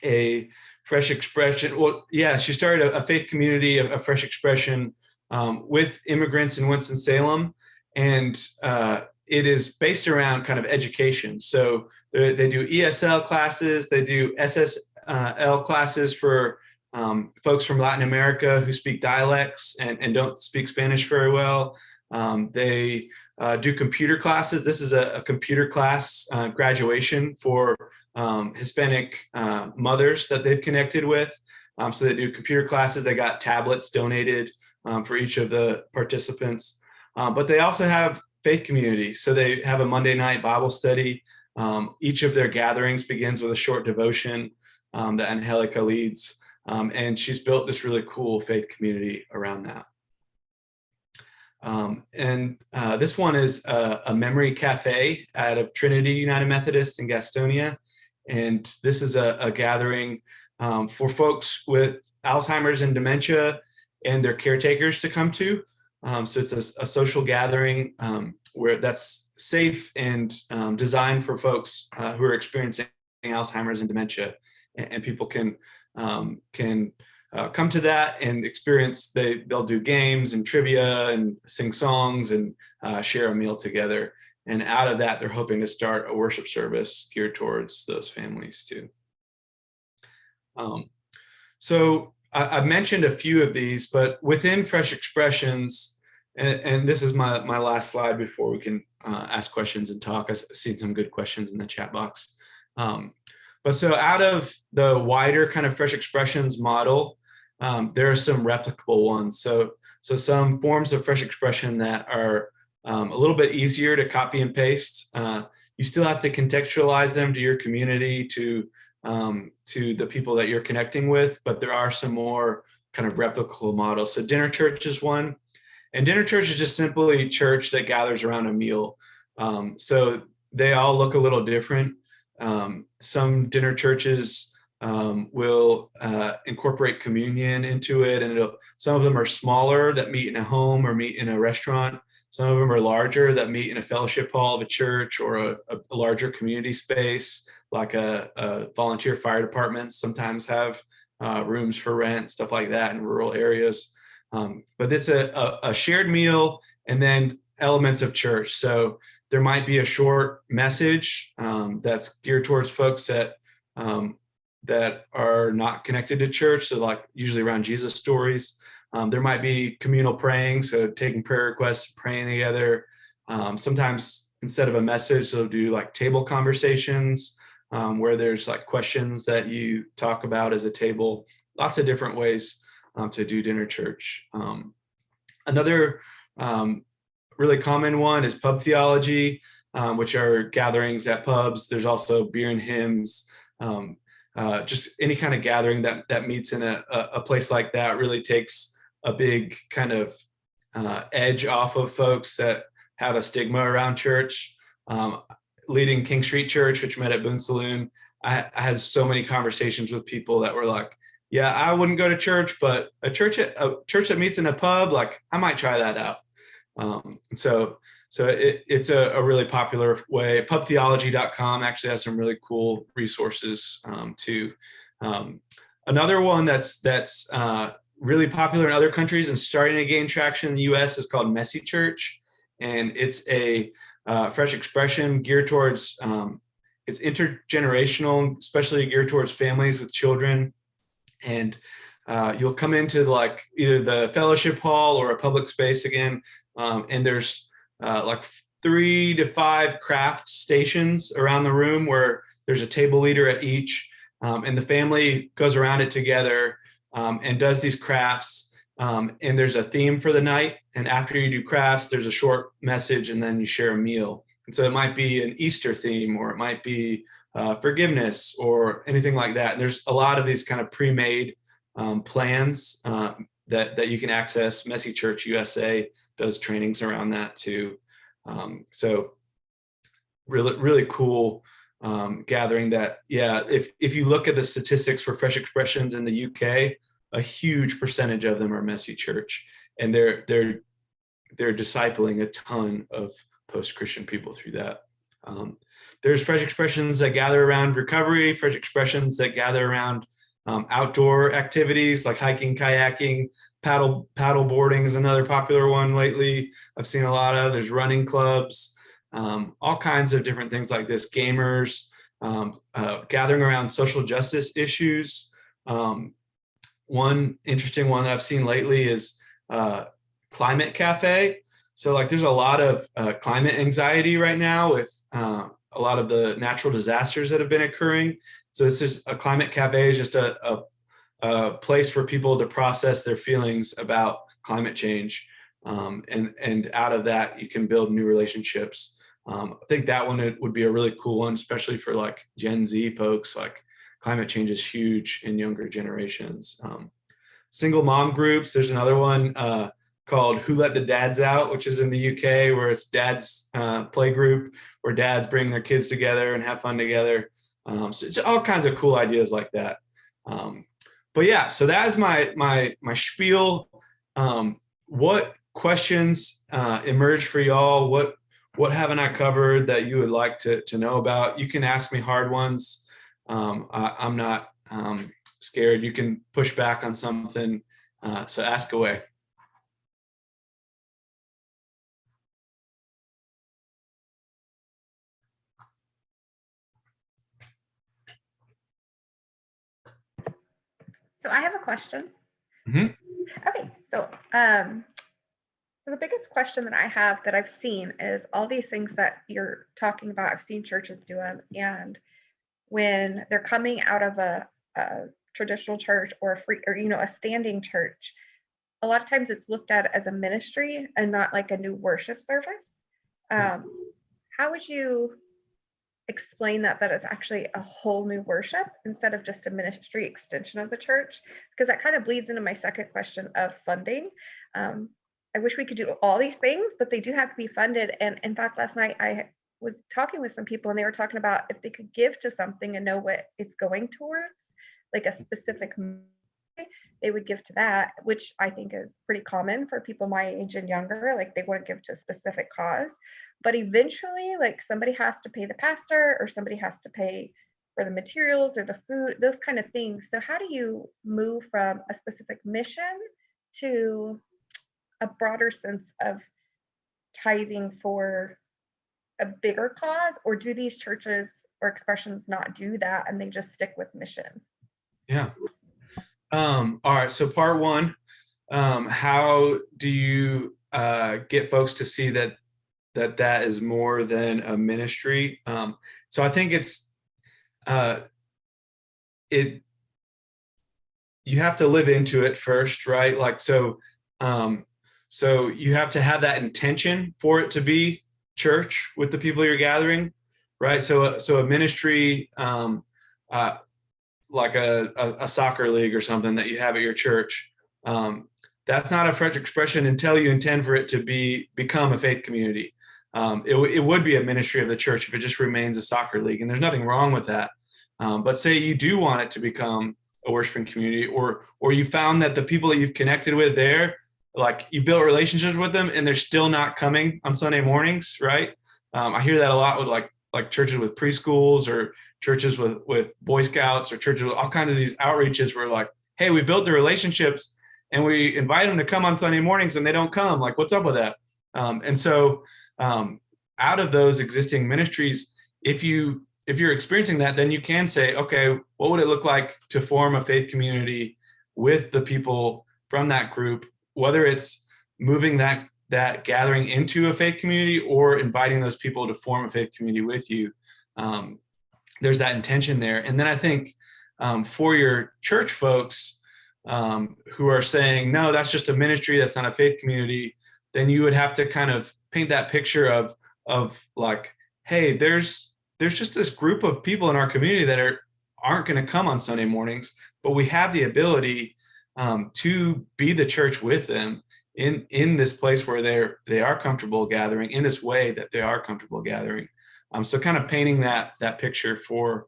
a fresh expression. Well, yeah, she started a, a faith community, a fresh expression um, with immigrants in Winston-Salem, and uh, it is based around kind of education. So they do ESL classes, they do SSL classes for um, folks from Latin America who speak dialects and, and don't speak Spanish very well. Um, they uh, do computer classes. This is a, a computer class uh, graduation for um, Hispanic uh, mothers that they've connected with. Um, so they do computer classes. They got tablets donated um, for each of the participants. Um, but they also have faith community. So they have a Monday night Bible study. Um, each of their gatherings begins with a short devotion um, that Angelica leads. and she's built this really cool faith community around that. Um, and uh, this one is a, a, memory cafe out of Trinity United Methodist in Gastonia. And this is a, a gathering um, for folks with Alzheimer's and dementia and their caretakers to come to. Um, so it's a, a, social gathering um, where that's safe and um, designed for folks uh, who are experiencing Alzheimer's and dementia. And, and people can, um, can uh, come to that and experience, they, they'll do games and trivia and sing songs and uh, share a meal together. And out of that, they're hoping to start a worship service geared towards those families too. Um, so I, have mentioned a few of these, but within Fresh Expressions, and, and, this is my, my last slide before we can uh, ask questions and talk. I've seen some good questions in the chat box. Um, but so out of the wider kind of Fresh Expressions model, um, there are some replicable ones. So, so some forms of fresh expression that are um, a little bit easier to copy and paste. Uh, you still have to contextualize them to your community, to um, to the people that you're connecting with, but there are some more kind of replicable models. So dinner church is one, and dinner church is just simply church that gathers around a meal. Um, so they all look a little different. Um, some dinner churches um, will uh, incorporate communion into it. And some of them are smaller that meet in a home or meet in a restaurant. Some of them are larger that meet in a fellowship hall of a church or a, a larger community space, like a, a, volunteer fire departments sometimes have uh, rooms for rent, stuff like that in rural areas. Um, but it's a, a, a shared meal and then elements of church. So there might be a short message um, that's geared towards folks that um, that are not connected to church, so like usually around Jesus stories. Um, there might be communal praying, so taking prayer requests, praying together. Um, sometimes instead of a message, they'll do like table conversations um, where there's like questions that you talk about as a table. Lots of different ways um, to do dinner church. Um, another um, really common one is pub theology, which are gatherings at pubs. There's also beer and hymns. Um, uh, just any kind of gathering that that meets in a, a place like that really takes a big kind of uh, edge off of folks that have a stigma around church. Um, leading King Street Church, which met at Boone Saloon, I, I, had so many conversations with people that were like, "Yeah, I wouldn't go to church, but a church a church that meets in a pub, like I might try that out." Um, so so it, it's a, a, really popular way. Pubtheology.com actually has some really cool resources um, too. Um, another one that's that's uh, really popular in other countries and starting to gain traction in the U.S. is called Messy Church, and it's a uh, fresh expression geared towards um, it's intergenerational, especially geared towards families with children, and uh, you'll come into like either the fellowship hall or a public space again, um, and there's uh, like three to five craft stations around the room where there's a table leader at each, um, and the family goes around it together um, and does these crafts. Um, and there's a theme for the night. And after you do crafts, there's a short message, and then you share a meal. And so it might be an Easter theme, or it might be uh, forgiveness, or anything like that. And there's a lot of these kind of pre-made um, plans uh, that that you can access. Messy Church USA does trainings around that too. Um, so really, really cool um, gathering that. Yeah, if if you look at the statistics for Fresh Expressions in the UK, a huge percentage of them are Messy Church, and they're they're they're discipling a ton of post-Christian people through that. Um, there's fresh expressions that gather around recovery, fresh expressions that gather around um, outdoor activities like hiking, kayaking, paddle paddle boarding is another popular one lately. I've seen a lot of. There's running clubs, um, all kinds of different things like this. Gamers um, uh, gathering around social justice issues. Um, one interesting one that I've seen lately is uh, climate cafe. So like there's a lot of uh, climate anxiety right now with uh, a lot of the natural disasters that have been occurring. So this is a climate cafe is just a, a, a place for people to process their feelings about climate change. Um, and, and out of that, you can build new relationships. Um, I think that one it would be a really cool one, especially for like Gen Z folks, like climate change is huge in younger generations. Um, single mom groups, there's another one uh, called Who Let the Dads Out, which is in the UK, where it's dads uh, play group, where dads bring their kids together and have fun together. Um, so it's all kinds of cool ideas like that. Um, but yeah, so that is my my my spiel. Um, what questions uh, emerged for y'all? What what haven't I covered that you would like to to know about? You can ask me hard ones. Um, I, I'm not um, scared. You can push back on something. Uh, so ask away. So I have a question. Mhm. Okay, so um, so the biggest question that I have that I've seen is all these things that you're talking about. I've seen churches do them, and when they're coming out of a, a traditional church or a free or you know a standing church, a lot of times it's looked at as a ministry and not like a new worship service. Um, how would you explain that that it's actually a whole new worship instead of just a ministry extension of the church because that kind of bleeds into my second question of funding. Um, i wish we could do all these things but they do have to be funded. And in fact last night i was talking with some people and they were talking about if they could give to something and know what it's going towards like a specific they would give to that which i think is pretty common for people my age and younger like they to give to a specific cause but eventually like somebody has to pay the pastor or somebody has to pay for the materials or the food those kind of things so how do you move from a specific mission to a broader sense of tithing for a bigger cause or do these churches or expressions not do that and they just stick with mission Yeah. Um, all right. So part one, um, how do you uh, get folks to see that that that is more than a ministry? Um, so I think it's uh, it you have to live into it first, right? Like so. Um, so you have to have that intention for it to be church with the people you're gathering, right? So so a ministry. Um, uh, like a, a, a, soccer league or something that you have at your church. Um, that's not a fresh expression until you intend for it to be become a faith community. Um, it, it, would be a ministry of the church if it just remains a soccer league, and there's nothing wrong with that. Um, but say you do want it to become a worshiping community, or or you found that the people that you've connected with there, like you built relationships with them, and they're still not coming on Sunday mornings, right? Um, I hear that a lot with like like churches with preschools or churches with with boy scouts or churches with all kinds of these outreaches where like hey we built the relationships and we invite them to come on sunday mornings and they don't come like what's up with that um, and so um, out of those existing ministries if you if you're experiencing that then you can say okay what would it look like to form a faith community with the people from that group, whether it's moving that that gathering into a faith community or inviting those people to form a faith community with you. Um, there's that intention there. And then I think um, for your church folks um, who are saying, no, that's just a ministry, that's not a faith community, then you would have to kind of paint that picture of, of like, hey, there's, there's just this group of people in our community that are, aren't going to come on Sunday mornings, but we have the ability um, to be the church with them in in this place where they're they are comfortable gathering in this way that they are comfortable gathering. Um, so kind of painting that that picture for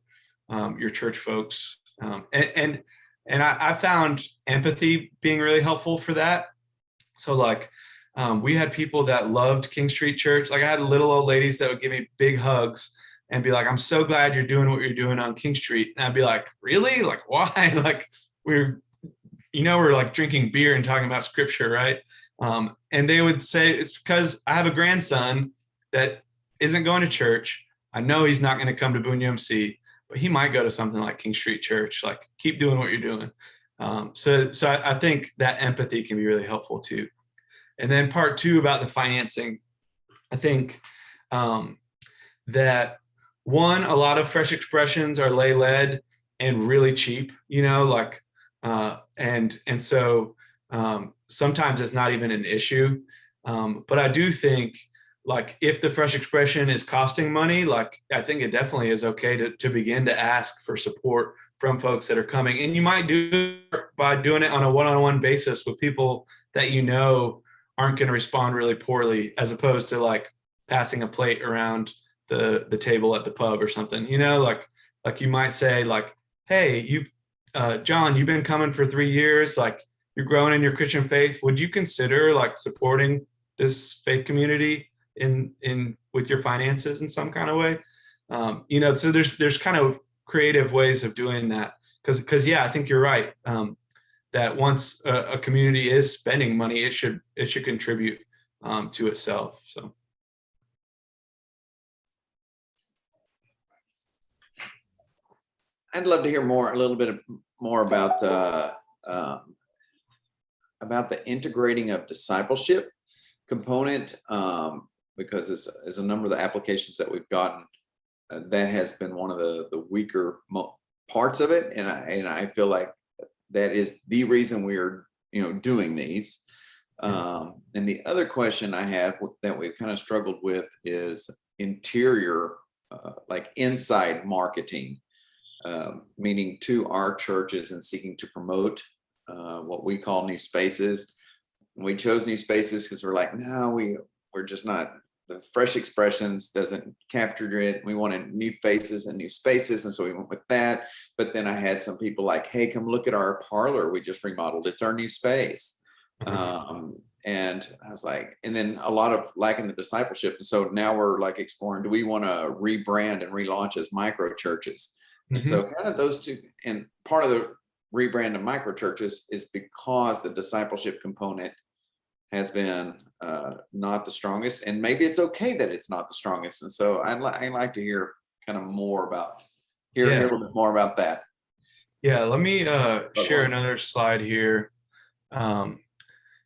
um, your church folks um, and and, and I, I, found empathy being really helpful for that. So like um, we had people that loved king street church like i had little old ladies that would give me big hugs and be like i'm so glad you're doing what you're doing on king street and i'd be like really like why like we're you know, we're like drinking beer and talking about scripture, right? Um, and they would say, it's because I have a grandson that isn't going to church. I know he's not going to come to Boone UMC, but he might go to something like King Street Church. Like, keep doing what you're doing. Um, so, so I, I think that empathy can be really helpful too. And then part two about the financing, I think um, that one, a lot of fresh expressions are lay led and really cheap, you know, like uh, and and so um, sometimes it's not even an issue. Um, but I do think like if the fresh expression is costing money, like I think it definitely is okay to, to begin to ask for support from folks that are coming. And you might do by doing it on a one-on-one -on -one basis with people that you know aren't going to respond really poorly, as opposed to like passing a plate around the the table at the pub or something. You know, like like you might say like, hey, you uh, John, you've been coming for three years, like you're growing in your Christian faith. Would you consider like supporting this faith community in in with your finances in some kind of way? Um, you know, so there's there's kind of creative ways of doing that because because yeah, I think you're right. Um, that once a, a, community is spending money, it should it should contribute um, to itself. So. I'd love to hear more, a little bit more about the um, about the integrating of discipleship component um, because as, as a number of the applications that we've gotten, uh, that has been one of the the weaker parts of it, and I and I feel like that is the reason we're you know doing these. Um, and the other question I have that we've kind of struggled with is interior, uh, like inside marketing um, meaning to our churches and seeking to promote uh, what we call new spaces. We chose new spaces because we're like, no, we we're just not the fresh expressions doesn't capture it. We wanted new faces and new spaces, and so we went with that. But then I had some people like, hey, come look at our parlor we just remodeled. It's our new space. Mm -hmm. um, and I was like, and then a lot of lacking the discipleship. And so now we're like exploring, do we want to rebrand and relaunch as micro churches? And mm -hmm. so kind of those two, and part of the rebrand of micro churches is because the discipleship component has been uh, not the strongest, and maybe it's okay that it's not the strongest. And so I'd, li I'd like to hear kind of more about, hear, yeah. hear a little bit more about that. Yeah, let me uh, share another slide here. Um,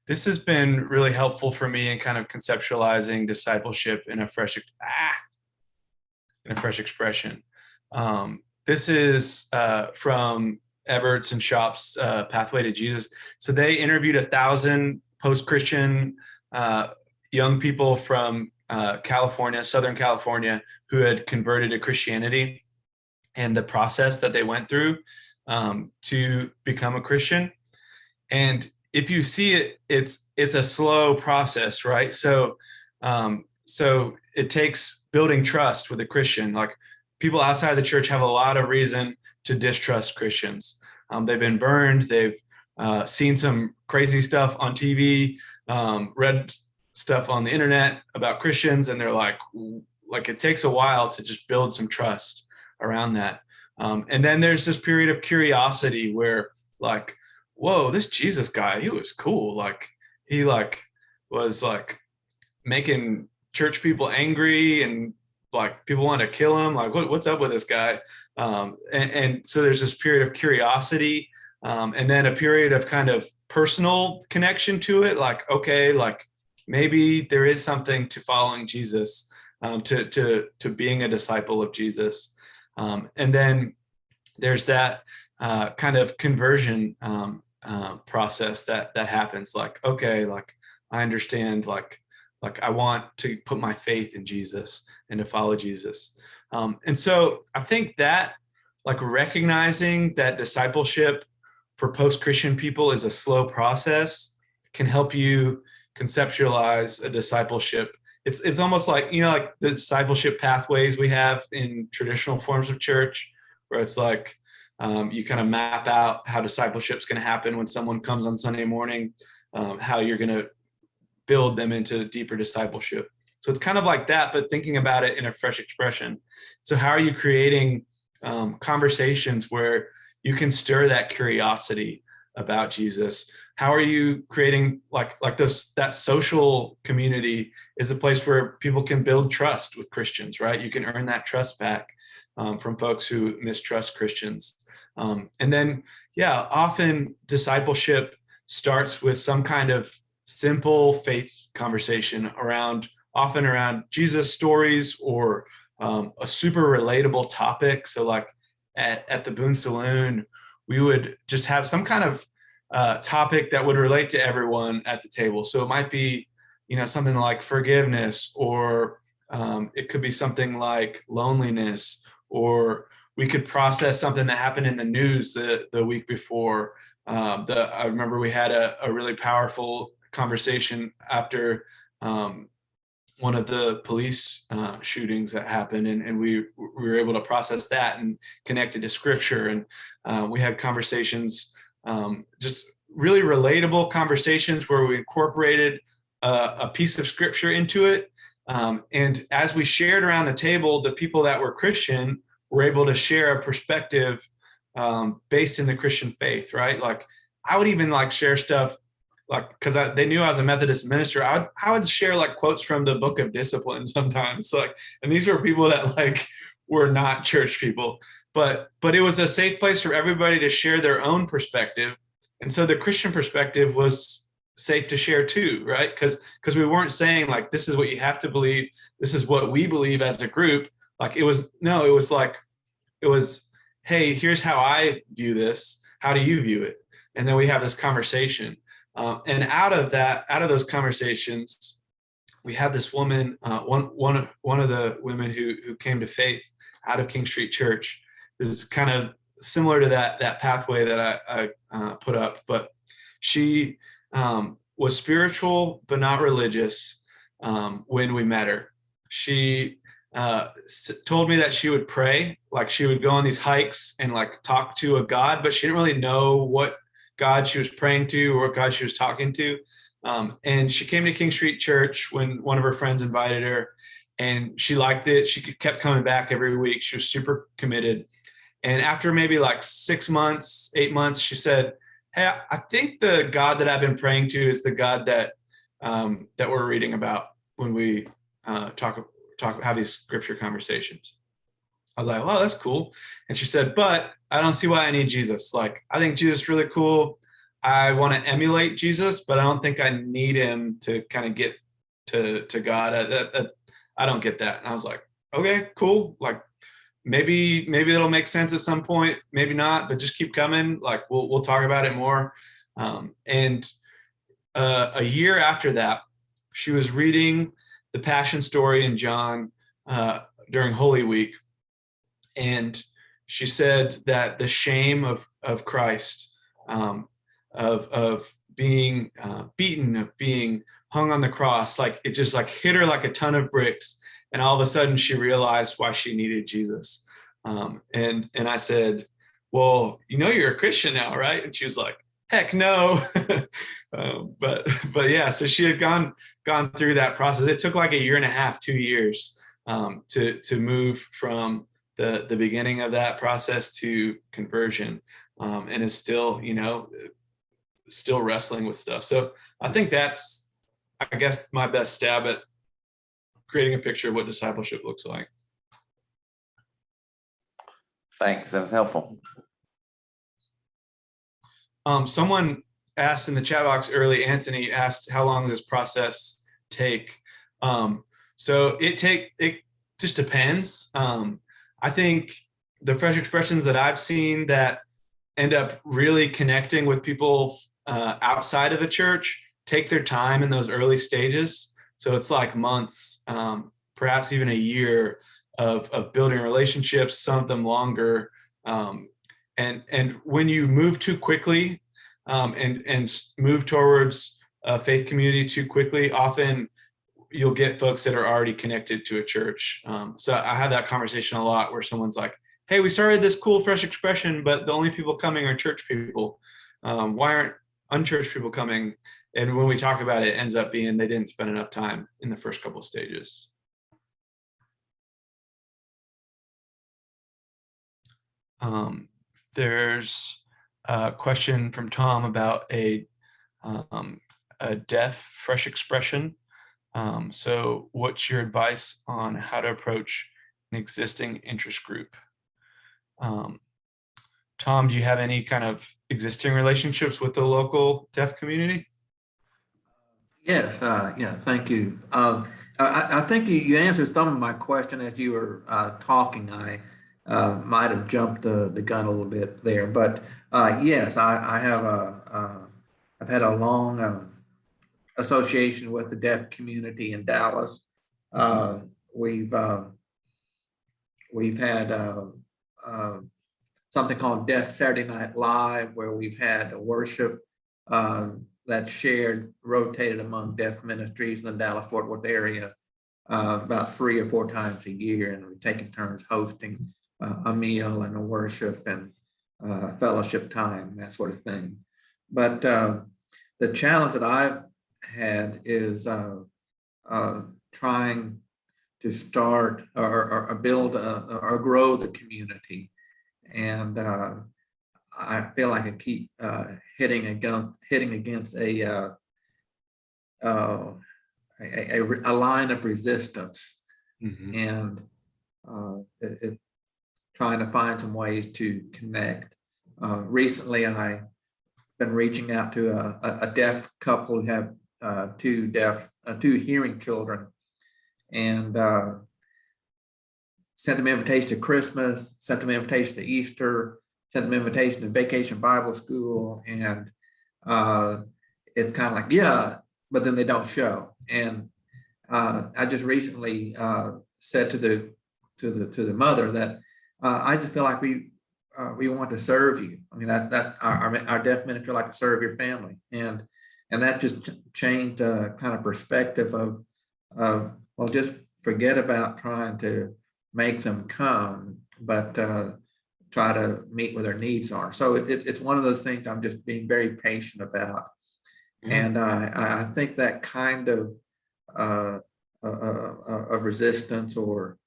this has been really helpful for me in kind of conceptualizing discipleship in a fresh, ah, in a fresh expression. Um, this is uh, from Everts and Schaupp's uh, Pathway to Jesus. So they interviewed a thousand post-Christian uh, young people from uh, California, Southern California, who had converted to Christianity and the process that they went through um, to become a Christian. And if you see it, it's it's a slow process, right? So um, so it takes building trust with a Christian. Like people outside the church have a lot of reason to distrust Christians. Um, they've been burned. They've uh, seen some crazy stuff on TV, um, read stuff on the internet about Christians, and they're like, like it takes a while to just build some trust around that. Um, and then there's this period of curiosity where like, whoa, this Jesus guy, he was cool. Like he like was like making church people angry and like people want to kill him like what, what's up with this guy um, and, and, so there's this period of curiosity um, and then a period of kind of personal connection to it like okay like maybe there is something to following jesus um, to to to being a disciple of jesus. Um, and then there's that uh, kind of conversion um, uh, process that that happens like okay like i understand like like i want to put my faith in jesus and to follow jesus. Um, and so i think that like recognizing that discipleship for post-christian people is a slow process can help you conceptualize a discipleship. It's it's almost like you know like the discipleship pathways we have in traditional forms of church where it's like um, you kind of map out how discipleship's going to happen when someone comes on sunday morning um, how you're going to build them into deeper discipleship. So it's kind of like that but thinking about it in a fresh expression. So how are you creating um, conversations where you can stir that curiosity about jesus. How are you creating like like those that social community is a place where people can build trust with christians right? You can earn that trust back um, from folks who mistrust christians. Um, and then yeah often discipleship starts with some kind of simple faith conversation around often around jesus stories or um, a super relatable topic. So like at, at the boone saloon we would just have some kind of uh, topic that would relate to everyone at the table. So it might be, you know, something like forgiveness, or um, it could be something like loneliness, or we could process something that happened in the news the, the week before. Um, the, I remember we had a, a really powerful conversation after um, one of the police uh, shootings that happened, and, and we, we were able to process that and connect it to scripture. And uh, we had conversations um, just really relatable conversations where we incorporated a, a piece of scripture into it. Um, and as we shared around the table, the people that were Christian were able to share a perspective um, based in the Christian faith, right? Like I would even like share stuff like because they knew I was a Methodist minister. I would I would share like quotes from the Book of Discipline sometimes, like, and these were people that like were not church people, but but it was a safe place for everybody to share their own perspective. And so the christian perspective was safe to share too right? Because because we weren't saying like this is what you have to believe this is what we believe as a group. Like it was no it was like it was hey here's how i view this. How do you view it? And then we have this conversation um, and out of that out of those conversations we had this woman uh, one one one of the women who who came to faith out of king street church is kind of similar to that that pathway that I, I uh, put up. But she um, was spiritual but not religious um, when we met her. She uh, told me that she would pray, like she would go on these hikes and like talk to a God, but she didn't really know what God she was praying to or God she was talking to. Um, and she came to King Street Church when one of her friends invited her, and she liked it. She kept coming back every week. She was super committed and after maybe like six months, eight months, she said, "Hey, I think the God that I've been praying to is the God that um, that we're reading about when we uh, talk talk have these scripture conversations." I was like, "Wow, that's cool." And she said, "But I don't see why I need Jesus. Like, I think Jesus is really cool. I want to emulate Jesus, but I don't think I need him to kind of get to to God. I, I don't get that." And I was like, "Okay, cool. Like, maybe maybe it'll make sense at some point maybe not but just keep coming like we'll, we'll talk about it more um, and uh, a year after that she was reading the passion story in john uh, during holy week and she said that the shame of of christ um, of of being uh, beaten of being hung on the cross like it just like hit her like a ton of bricks and all of a sudden she realized why she needed Jesus. Um, and and I said, "Well, you know you're a Christian now, right?" And she was like, "Heck no." um, but but yeah, so she had gone gone through that process. It took like a year and a half, two years um, to to move from the the beginning of that process to conversion, um, and is still you know still wrestling with stuff. So I think that's I guess my best stab at creating a picture of what discipleship looks like. Thanks, that was helpful. Um, someone asked in the chat box early, Anthony asked, how long does this process take? Um, so it take, it just depends. Um, I think the fresh expressions that I've seen that end up really connecting with people uh, outside of the church take their time in those early stages. So it's like months, um, perhaps even a year of, of building relationships, some of them longer. Um, and, and when you move too quickly um, and, and move towards a faith community too quickly, often you'll get folks that are already connected to a church. Um, so I have that conversation a lot where someone's like, hey, we started this cool fresh expression, but the only people coming are church people. Um, why aren't unchurched people coming? And when we talk about it, it ends up being they didn't spend enough time in the first couple of stages. Um, there's a question from Tom about a, um, a deaf fresh expression. Um, so what's your advice on how to approach an existing interest group? Um, Tom, do you have any kind of existing relationships with the local deaf community? Yes, uh, yeah, thank you. Um, I- I, think you, you answered some of my question as you were, uh, talking. I, uh, might have jumped the, the gun a little bit there, but, uh, yes, I, I have a, uh, I've had a long, um, association with the deaf community in Dallas. Uh, we've, uh, we've had, uh, something called Deaf Saturday Night Live, where we've had a worship, that's shared, rotated among deaf ministries in the Dallas Fort Worth area uh, about three or four times a year, and we're taking turns hosting uh, a meal and a worship and uh, fellowship time, that sort of thing. But the challenge that I've had is uh, uh, trying to start or, or, build a, or grow the community. And uh, I feel like I keep uh, hitting against hitting against a uh, uh, a, a, a line of resistance, and uh, it, it, trying to find some ways to connect. Uh, recently, I've been reaching out to a, a- a deaf couple who have uh, two deaf, uh, two hearing children, and uh, sent them invitation to Christmas, sent them invitation to Easter, sent them invitation to Vacation Bible School, and uh, it's kind of like, yeah, but then they don't show. And uh, I just recently said to the to the to the mother that I just feel like we uh, we want to serve you. I mean that that our our, deaf ministry like to serve your family, and and that just changed uh, kind of perspective of of well, just forget about trying to make them come, but uh, try to meet where their needs are. So it, it- it's one of those things I'm just being very patient about. Mhm. And I, I think that kind of uh, uh, uh, uh, of resistance or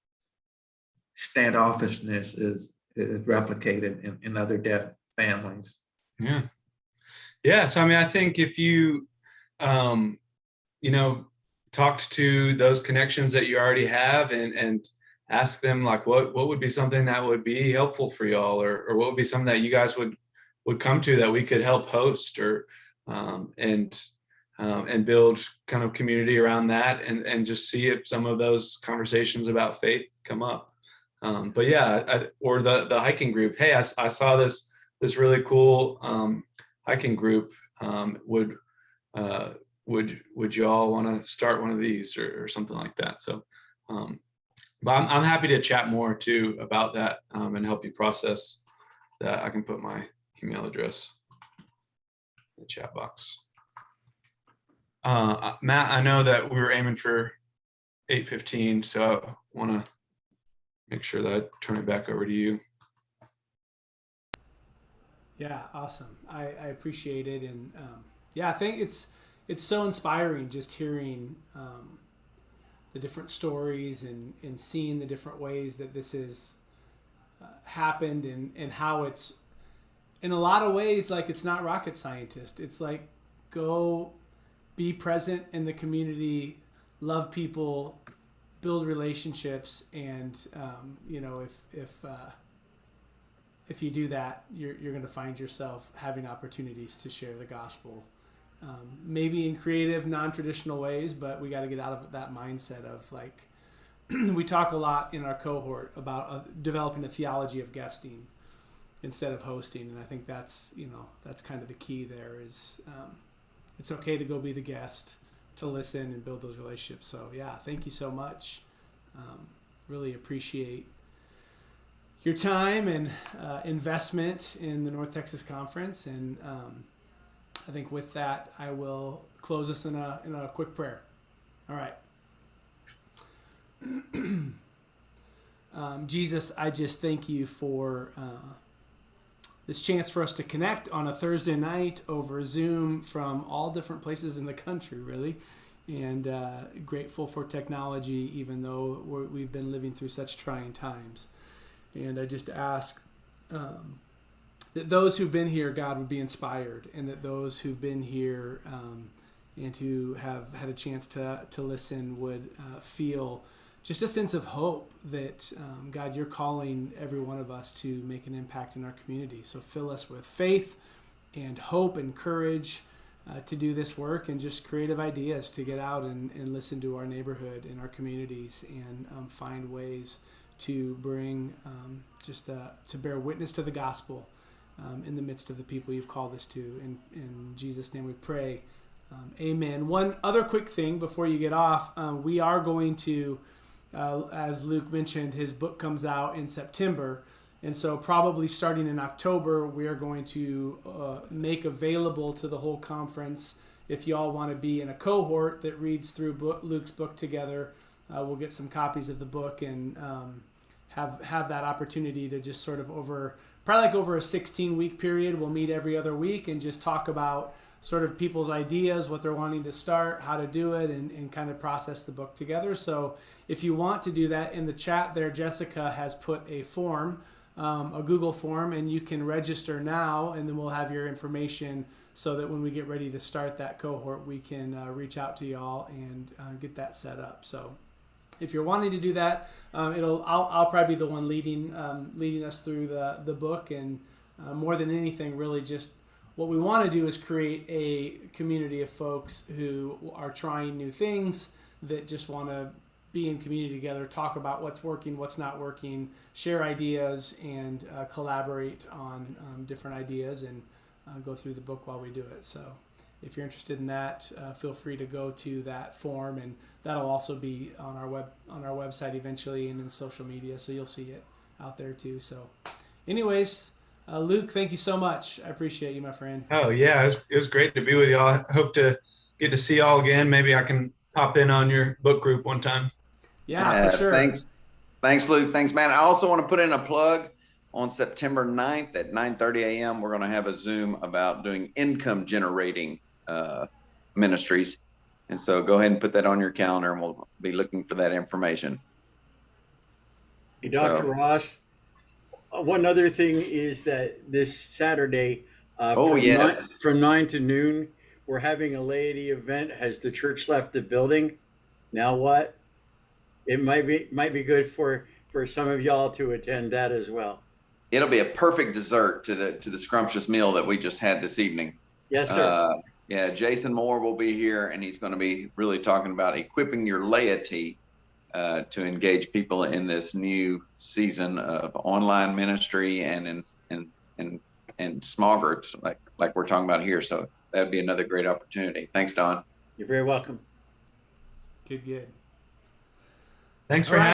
standoffishness is, is replicated in, in other deaf families. Yeah. Yeah. So, I mean, I think if you, um, you know, talked to those connections that you already have and, and ask them like, what, what would be something that would be helpful for y'all or, or what would be something that you guys would, would come to that we could help host or, um, and, um, and build kind of community around that and, and just see if some of those conversations about faith come up. Um, but yeah, I, or the, the hiking group. Hey, I, I saw this, this really cool, um, hiking group um, would uh, would would you all want to start one of these or, or something like that? So um, but I'm, I'm happy to chat more too about that um, and help you process that. I can put my email address in the chat box. Uh, Matt I know that we were aiming for 815 so I want to make sure that I turn it back over to you Yeah, awesome. I, I appreciate it, and um, yeah, I think it's it's so inspiring just hearing um, the different stories and and seeing the different ways that this has uh, happened and and how it's in a lot of ways like it's not rocket scientist. It's like go be present in the community, love people, build relationships, and um, you know if if uh, if you do that, you're, you're going to find yourself having opportunities to share the gospel. Um, maybe in creative, non-traditional ways, but we got to get out of that mindset of like we talk a lot in our cohort about uh, developing a theology of guesting instead of hosting, and I think that's you know that's kind of the key there. Is um, it's okay to go be the guest, to listen and build those relationships. So yeah, thank you so much. Um, really appreciate your time and uh, investment in the North Texas Conference, and um, I think with that, I will close us in a in a quick prayer. All right. um, Jesus, I just thank you for uh, this chance for us to connect on a Thursday night over Zoom from all different places in the country, really. And uh, grateful for technology, even though we're, we've been living through such trying times. And I just ask um, that those who've been here, God, would be inspired, and that those who've been here um, and who have had a chance to, to listen would uh, feel just a sense of hope that um, God, you're calling every one of us to make an impact in our community. So fill us with faith and hope and courage uh, to do this work and just creative ideas to get out and, and listen to our neighborhood and our communities and um, find ways to bring um, just uh, to bear witness to the gospel um, in the midst of the people you've called us to. In, in Jesus' name we pray. Um, amen. One other quick thing before you get off, um, we are going to uh, as Luke mentioned, his book comes out in September. And so, probably starting in October, we are going to uh, make available to the whole conference. If y'all want to be in a cohort that reads through book, Luke's book together, uh, we'll get some copies of the book and um, have have that opportunity to just sort of over probably like over a 16 week period. We'll meet every other week and just talk about sort of people's ideas, what they're wanting to start, how to do it, and, and kind of process the book together. So if you want to do that in the chat there, Jessica has put a form, um, a Google form, and you can register now, and then we'll have your information so that when we get ready to start that cohort, we can uh, reach out to y'all and uh, get that set up. So if you're wanting to do that, um, it'll I'll, I'll probably be the one leading um, leading us through the the book, and uh, more than anything, really just what we want to do is create a community of folks who are trying new things that just want to be in community together, talk about what's working, what's not working, share ideas, and uh, collaborate on um, different ideas and uh, go through the book while we do it. So, if you're interested in that, uh, feel free to go to that form, and that'll also be on our web on our website eventually and in social media, so you'll see it out there too. So, anyways. Uh, Luke, thank you so much. I appreciate you, my friend. Oh yeah, it was, it was great to be with y'all. I hope to get to see y'all again. Maybe I can pop in on your book group one time. Yeah, Uh, for sure. Thanks, thanks, Luke. Thanks, man. I also want to put in a plug on September 9th at 9:30 a.m. We're going to have a Zoom about doing income generating uh, ministries, and so go ahead and put that on your calendar, and we'll be looking for that information. Hey, Dr. So- Ross, uh, one other thing is that this Saturday, uh, Oh, from, yeah. nine, from nine to noon, we're having a laity event. Has the church left the building? Now what? It might be might be good for for some of y'all to attend that as well. It'll be a perfect dessert to the to the scrumptious meal that we just had this evening. Yes, sir. Uh, yeah, Jason Moore will be here, and he's going to be really talking about equipping your laity uh, to engage people in this new season of online ministry and in and and and small groups like like we're talking about here. So that'd be another great opportunity. Thanks, Don. You're very welcome. Good, good. Thanks for All right. having